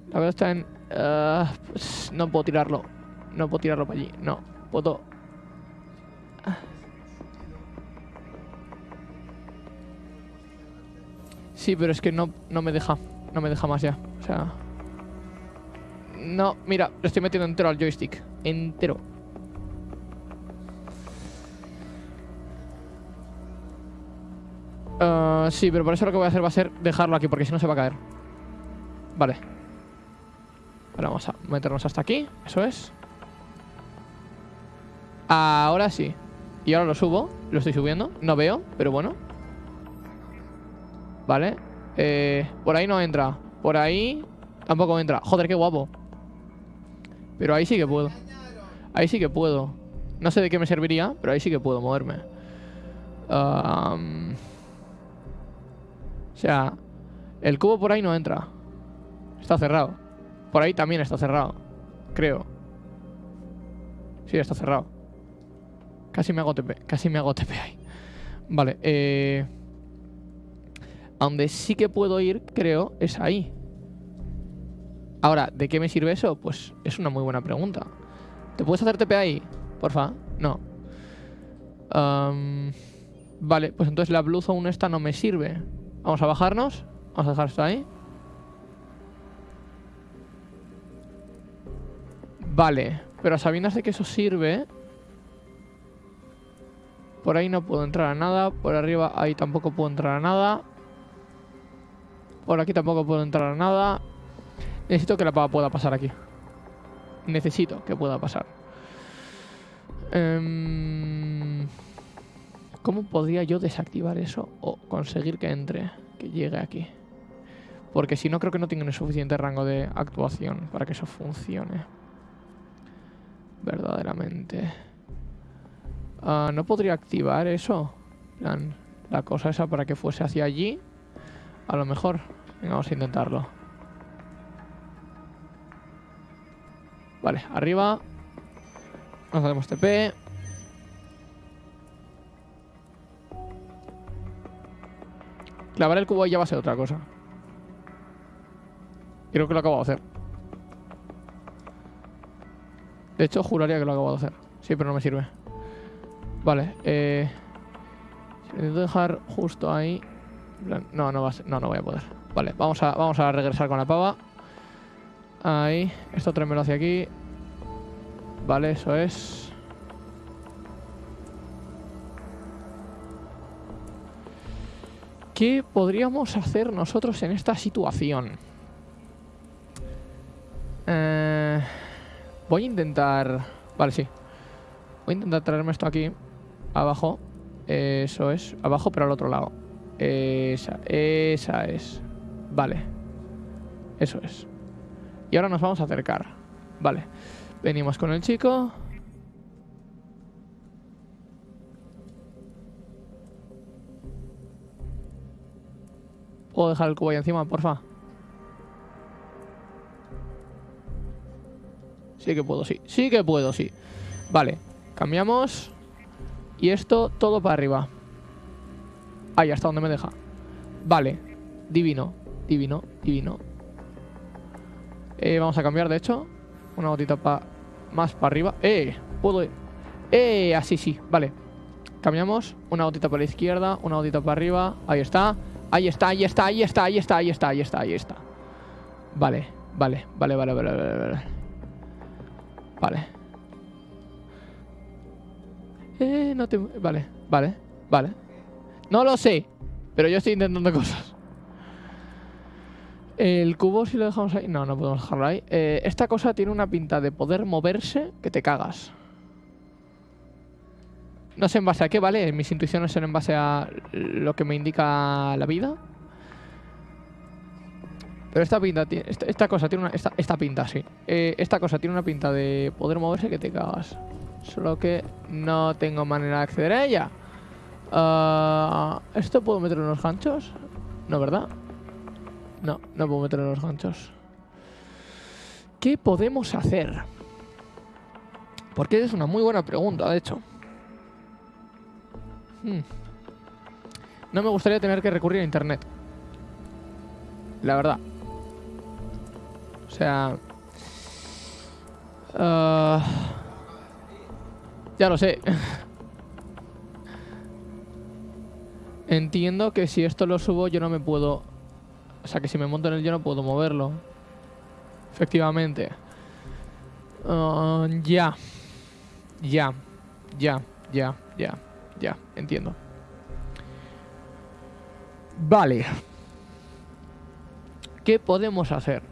La verdad está en... Ah, pues no puedo tirarlo. No puedo tirarlo para allí. No. Puedo... Sí, pero es que no, no me deja. No me deja más ya. O sea... No, mira, lo estoy metiendo entero al joystick. Entero. Uh, sí, pero por eso lo que voy a hacer va a ser dejarlo aquí, porque si no se va a caer. Vale. Ahora vamos a meternos hasta aquí. Eso es. Ahora sí. Y ahora lo subo. Lo estoy subiendo. No veo, pero bueno. Vale. Eh, por ahí no entra. Por ahí tampoco entra. Joder, qué guapo. Pero ahí sí que puedo. Ahí sí que puedo. No sé de qué me serviría, pero ahí sí que puedo moverme. o sea, el cubo por ahí no entra. Está cerrado. Por ahí también está cerrado. Creo. Sí, está cerrado. Casi me hago TP. Casi me hago TP ahí. Vale, eh... A donde sí que puedo ir, creo, es ahí. Ahora, ¿de qué me sirve eso? Pues es una muy buena pregunta. ¿Te puedes hacer TP ahí? Porfa. No. vale, pues entonces la Blue Zone esta no me sirve. Vamos a bajarnos. Vamos a dejar esto ahí. Vale, pero a sabiendas de que eso sirve... Por ahí no puedo entrar a nada. Por arriba ahí tampoco puedo entrar a nada. Por aquí tampoco puedo entrar a nada. Necesito que la pava pueda pasar aquí. Necesito que pueda pasar. Em, ¿Cómo podría yo desactivar eso o conseguir que entre, que llegue aquí? Porque si no, creo que no tiene suficiente rango de actuación para que eso funcione. Verdaderamente. Ah, ¿No podría activar eso? plan, la cosa esa para que fuese hacia allí. A lo mejor. vamos a intentarlo. Vale, arriba. Nos hacemos TP. Clavar el cubo ya va a ser otra cosa. Creo que lo acabo de hacer. De hecho, juraría que lo acabo de hacer. Sí, pero no me sirve. Vale, eh... Si necesito dejar justo ahí... No, no, va a no, no voy a poder. Vale, vamos a, vamos a regresar con la pava. Ahí. Esto tráemelo hacia aquí. Vale, eso es. ¿Qué podríamos hacer nosotros en esta situación? Eh, voy a intentar... Vale, sí. Voy a intentar traerme esto aquí. Abajo. Eso es. Abajo, pero al otro lado. Esa, esa es. Vale. Eso es. Y ahora nos vamos a acercar. Vale. Venimos con el chico. ¿Puedo dejar el cubo ahí encima, porfa? Sí que puedo, sí. Sí que puedo, sí. Vale. Cambiamos. Y esto todo para arriba. Ahí, hasta donde me deja. Vale. Divino. Divino. Divino. Eh, vamos a cambiar, de hecho. Una gotita para más para arriba. ¡Eh! Puedo... ¡Eh! Así sí. Vale. Cambiamos. Una gotita para la izquierda. Una gotita para arriba. Ahí está. Ahí está, ahí está, ahí está, ahí está, ahí está, ahí está, ahí está. Vale, vale, vale, vale, vale, vale. Vale. vale. Eh, no te... Vale, vale, vale. No lo sé, pero yo estoy intentando cosas. El cubo si lo dejamos ahí... No, no podemos dejarlo ahí. Eh, esta cosa tiene una pinta de poder moverse que te cagas. No sé en base a qué, ¿vale? Mis intuiciones son en base a lo que me indica la vida. Pero esta pinta, esta, esta cosa tiene una... Esta, pinta, sí. Eh, esta cosa tiene una pinta de poder moverse que te cagas. Solo que no tengo manera de acceder a ella. Ah, ¿Esto puedo meter en los ganchos? No, ¿verdad? No, no puedo meter los ganchos. ¿Qué podemos hacer? Porque es una muy buena pregunta, de hecho. Hmm. No me gustaría tener que recurrir a internet. La verdad. O sea... Ah, ya lo sé. Entiendo que si esto lo subo yo no me puedo... O sea, que si me monto en él yo no puedo moverlo. Efectivamente. Ah, ya. Ya. Ya. Ya. Ya. Ya, entiendo. Vale. ¿Qué podemos hacer?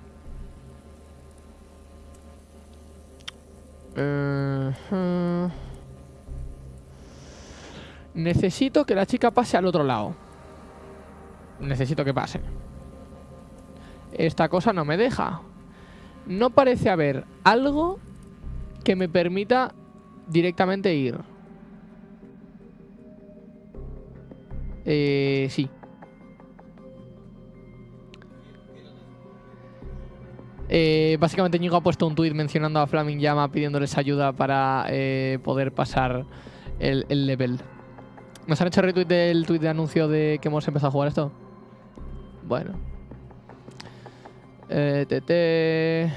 Necesito que la chica pase al otro lado. Necesito que pase. Esta cosa no me deja. No parece haber algo que me permita directamente ir. Eh, sí. Eh, básicamente Ñigo ha puesto un tuit mencionando a Flaming Llama pidiéndoles ayuda para eh, poder pasar el, level. ¿Nos han hecho retweet del tweet de anuncio de que hemos empezado a jugar esto? Bueno. Eh,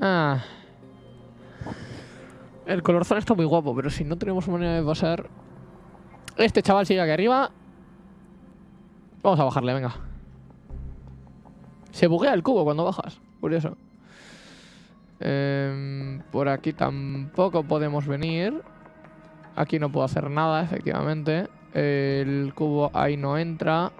Ah. El color está muy guapo, pero si no tenemos manera de pasar... Este chaval sigue aquí arriba. Vamos a bajarle, venga. Se buguea el cubo cuando bajas. Curioso. Em, por aquí tampoco podemos venir. Aquí no puedo hacer nada, efectivamente. El cubo ahí no entra.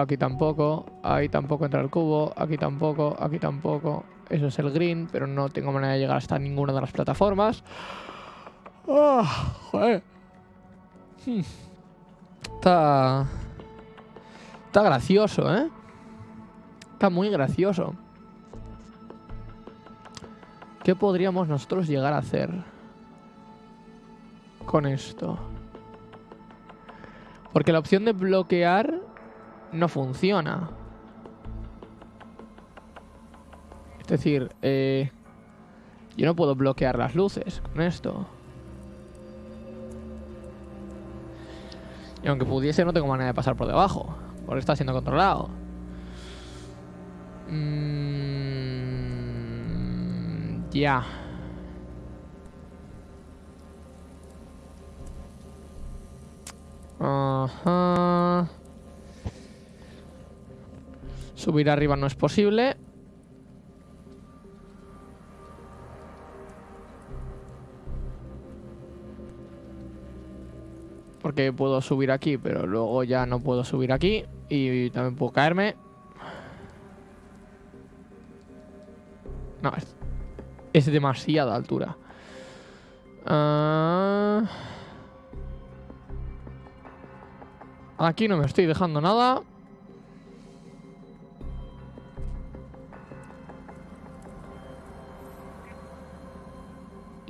Aquí tampoco. Ahí tampoco entra el cubo. Aquí tampoco. Aquí tampoco. Eso es el green, pero no tengo manera de llegar hasta ninguna de las plataformas. Oh, joder. Hmm. Está... Está gracioso, ¿eh? Está muy gracioso. ¿Qué podríamos nosotros llegar a hacer con esto? Porque la opción de bloquear no funciona. Es decir, eh, yo no puedo bloquear las luces con esto. Y aunque pudiese, no tengo manera de pasar por debajo. Porque está siendo controlado. Mm, ya. Ajá. Subir arriba no es posible. Porque puedo subir aquí, pero luego ya no puedo subir aquí. Y también puedo caerme. No, es demasiada altura. Ah. Aquí no me estoy dejando nada.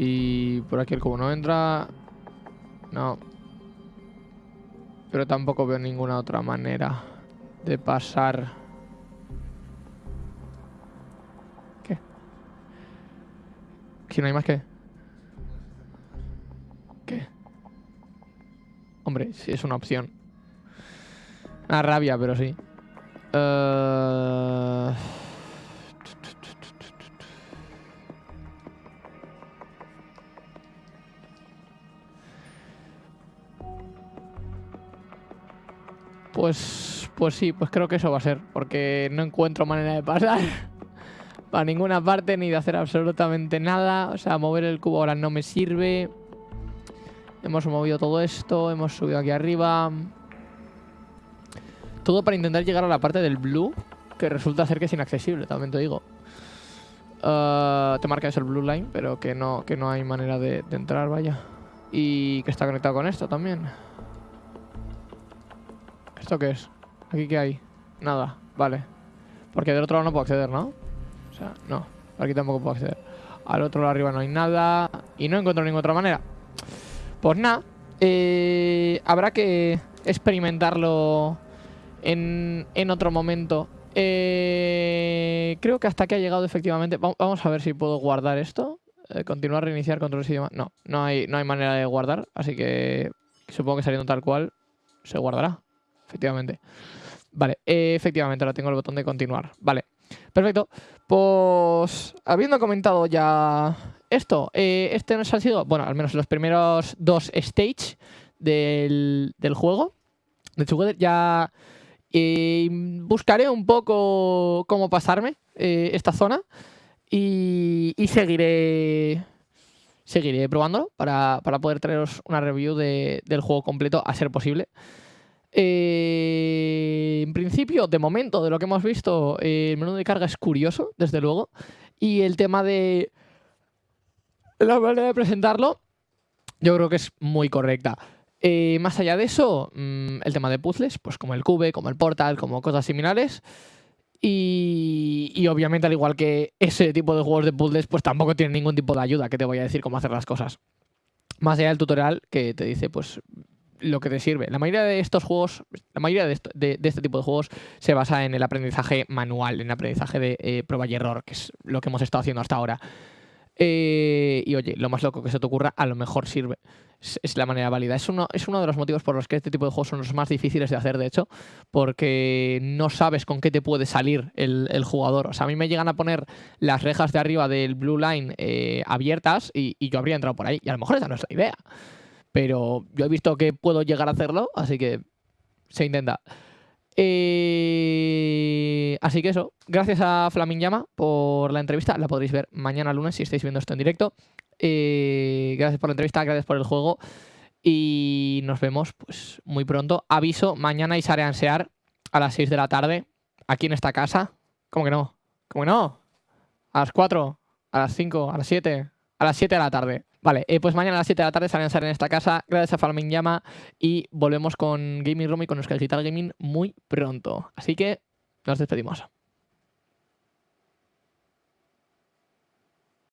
Y por aquí el cubo no entra. No. Pero tampoco veo ninguna otra manera de pasar. ¿Qué? Si no hay más que... ¿Qué? Hombre, sí es una opción. Una rabia, pero sí. Uh... Pues, pues sí, pues creo que eso va a ser, porque no encuentro manera de pasar para ninguna parte ni de hacer absolutamente nada. O sea, mover el cubo ahora no me sirve. Hemos movido todo esto, hemos subido aquí arriba. Todo para intentar llegar a la parte del blue, que resulta ser que es inaccesible, también te digo. Uh, te marca eso el blue line, pero que no, que no hay manera de entrar, vaya. Y que está conectado con esto también. ¿Esto qué es? ¿Aquí qué hay? Nada, vale. Porque del otro lado no puedo acceder, ¿no? O sea, no. Aquí tampoco puedo acceder. Al otro lado arriba no hay nada. Y no encuentro ninguna otra manera. Pues nada. Eh, habrá que experimentarlo en, en otro momento. Eh, creo que hasta aquí ha llegado efectivamente. Vamos a ver si puedo guardar esto. Eh, continuar, reiniciar, control y No, no hay, no hay manera de guardar. Así que supongo que saliendo tal cual se guardará efectivamente. Vale, eh, efectivamente, ahora tengo el botón de continuar. Vale, perfecto. Pues, habiendo comentado ya esto, eh, este nos ha sido, bueno, al menos los primeros dos stages del, juego. De Together ya eh, buscaré un poco cómo pasarme esta zona y, seguiré seguiré probándolo para, poder traeros una review del juego completo a ser posible. Eh, en principio, de momento, de lo que hemos visto, eh, el menú de carga es curioso, desde luego. Y el tema de la manera de presentarlo, yo creo que es muy correcta. Eh, más allá de eso, mm, el tema de puzzles, pues como el Cube, como el Portal, como cosas similares. Y, y, obviamente, al igual que ese tipo de juegos de puzzles, pues tampoco tiene ningún tipo de ayuda que te voy a decir cómo hacer las cosas. Más allá del tutorial que te dice, pues lo que te sirve. La mayoría de estos juegos, la mayoría de, este tipo de juegos se basa en el aprendizaje manual, en el aprendizaje de eh, prueba y error, que es lo que hemos estado haciendo hasta ahora. Eh, y oye, lo más loco que se te ocurra, a lo mejor sirve. Es, la manera válida. Es uno, es uno de los motivos por los que este tipo de juegos son los más difíciles de hacer, de hecho, porque no sabes con qué te puede salir el, jugador. O sea, a mí me llegan a poner las rejas de arriba del Blue Line eh, abiertas y, y yo habría entrado por ahí. Y a lo mejor esa no es la idea. Pero yo he visto que puedo llegar a hacerlo, así que se intenta. Eh, así que eso, gracias a Flaming Llama por la entrevista. La podréis ver mañana lunes si estáis viendo esto en directo. Eh, gracias por la entrevista, gracias por el juego. Y nos vemos pues muy pronto. Aviso, mañana Isare Ansear a las 6 de la tarde, aquí en esta casa. ¿Cómo que no? ¿Cómo que no? A las 4, a las 5, a las 7, a las 7 de la tarde. Vale, eh, pues mañana a las 7 de la tarde salen a en esta casa. Gracias a Farming Llama. Y volvemos con Gaming Room y con Euskal Digital Gaming muy pronto. Así que nos despedimos.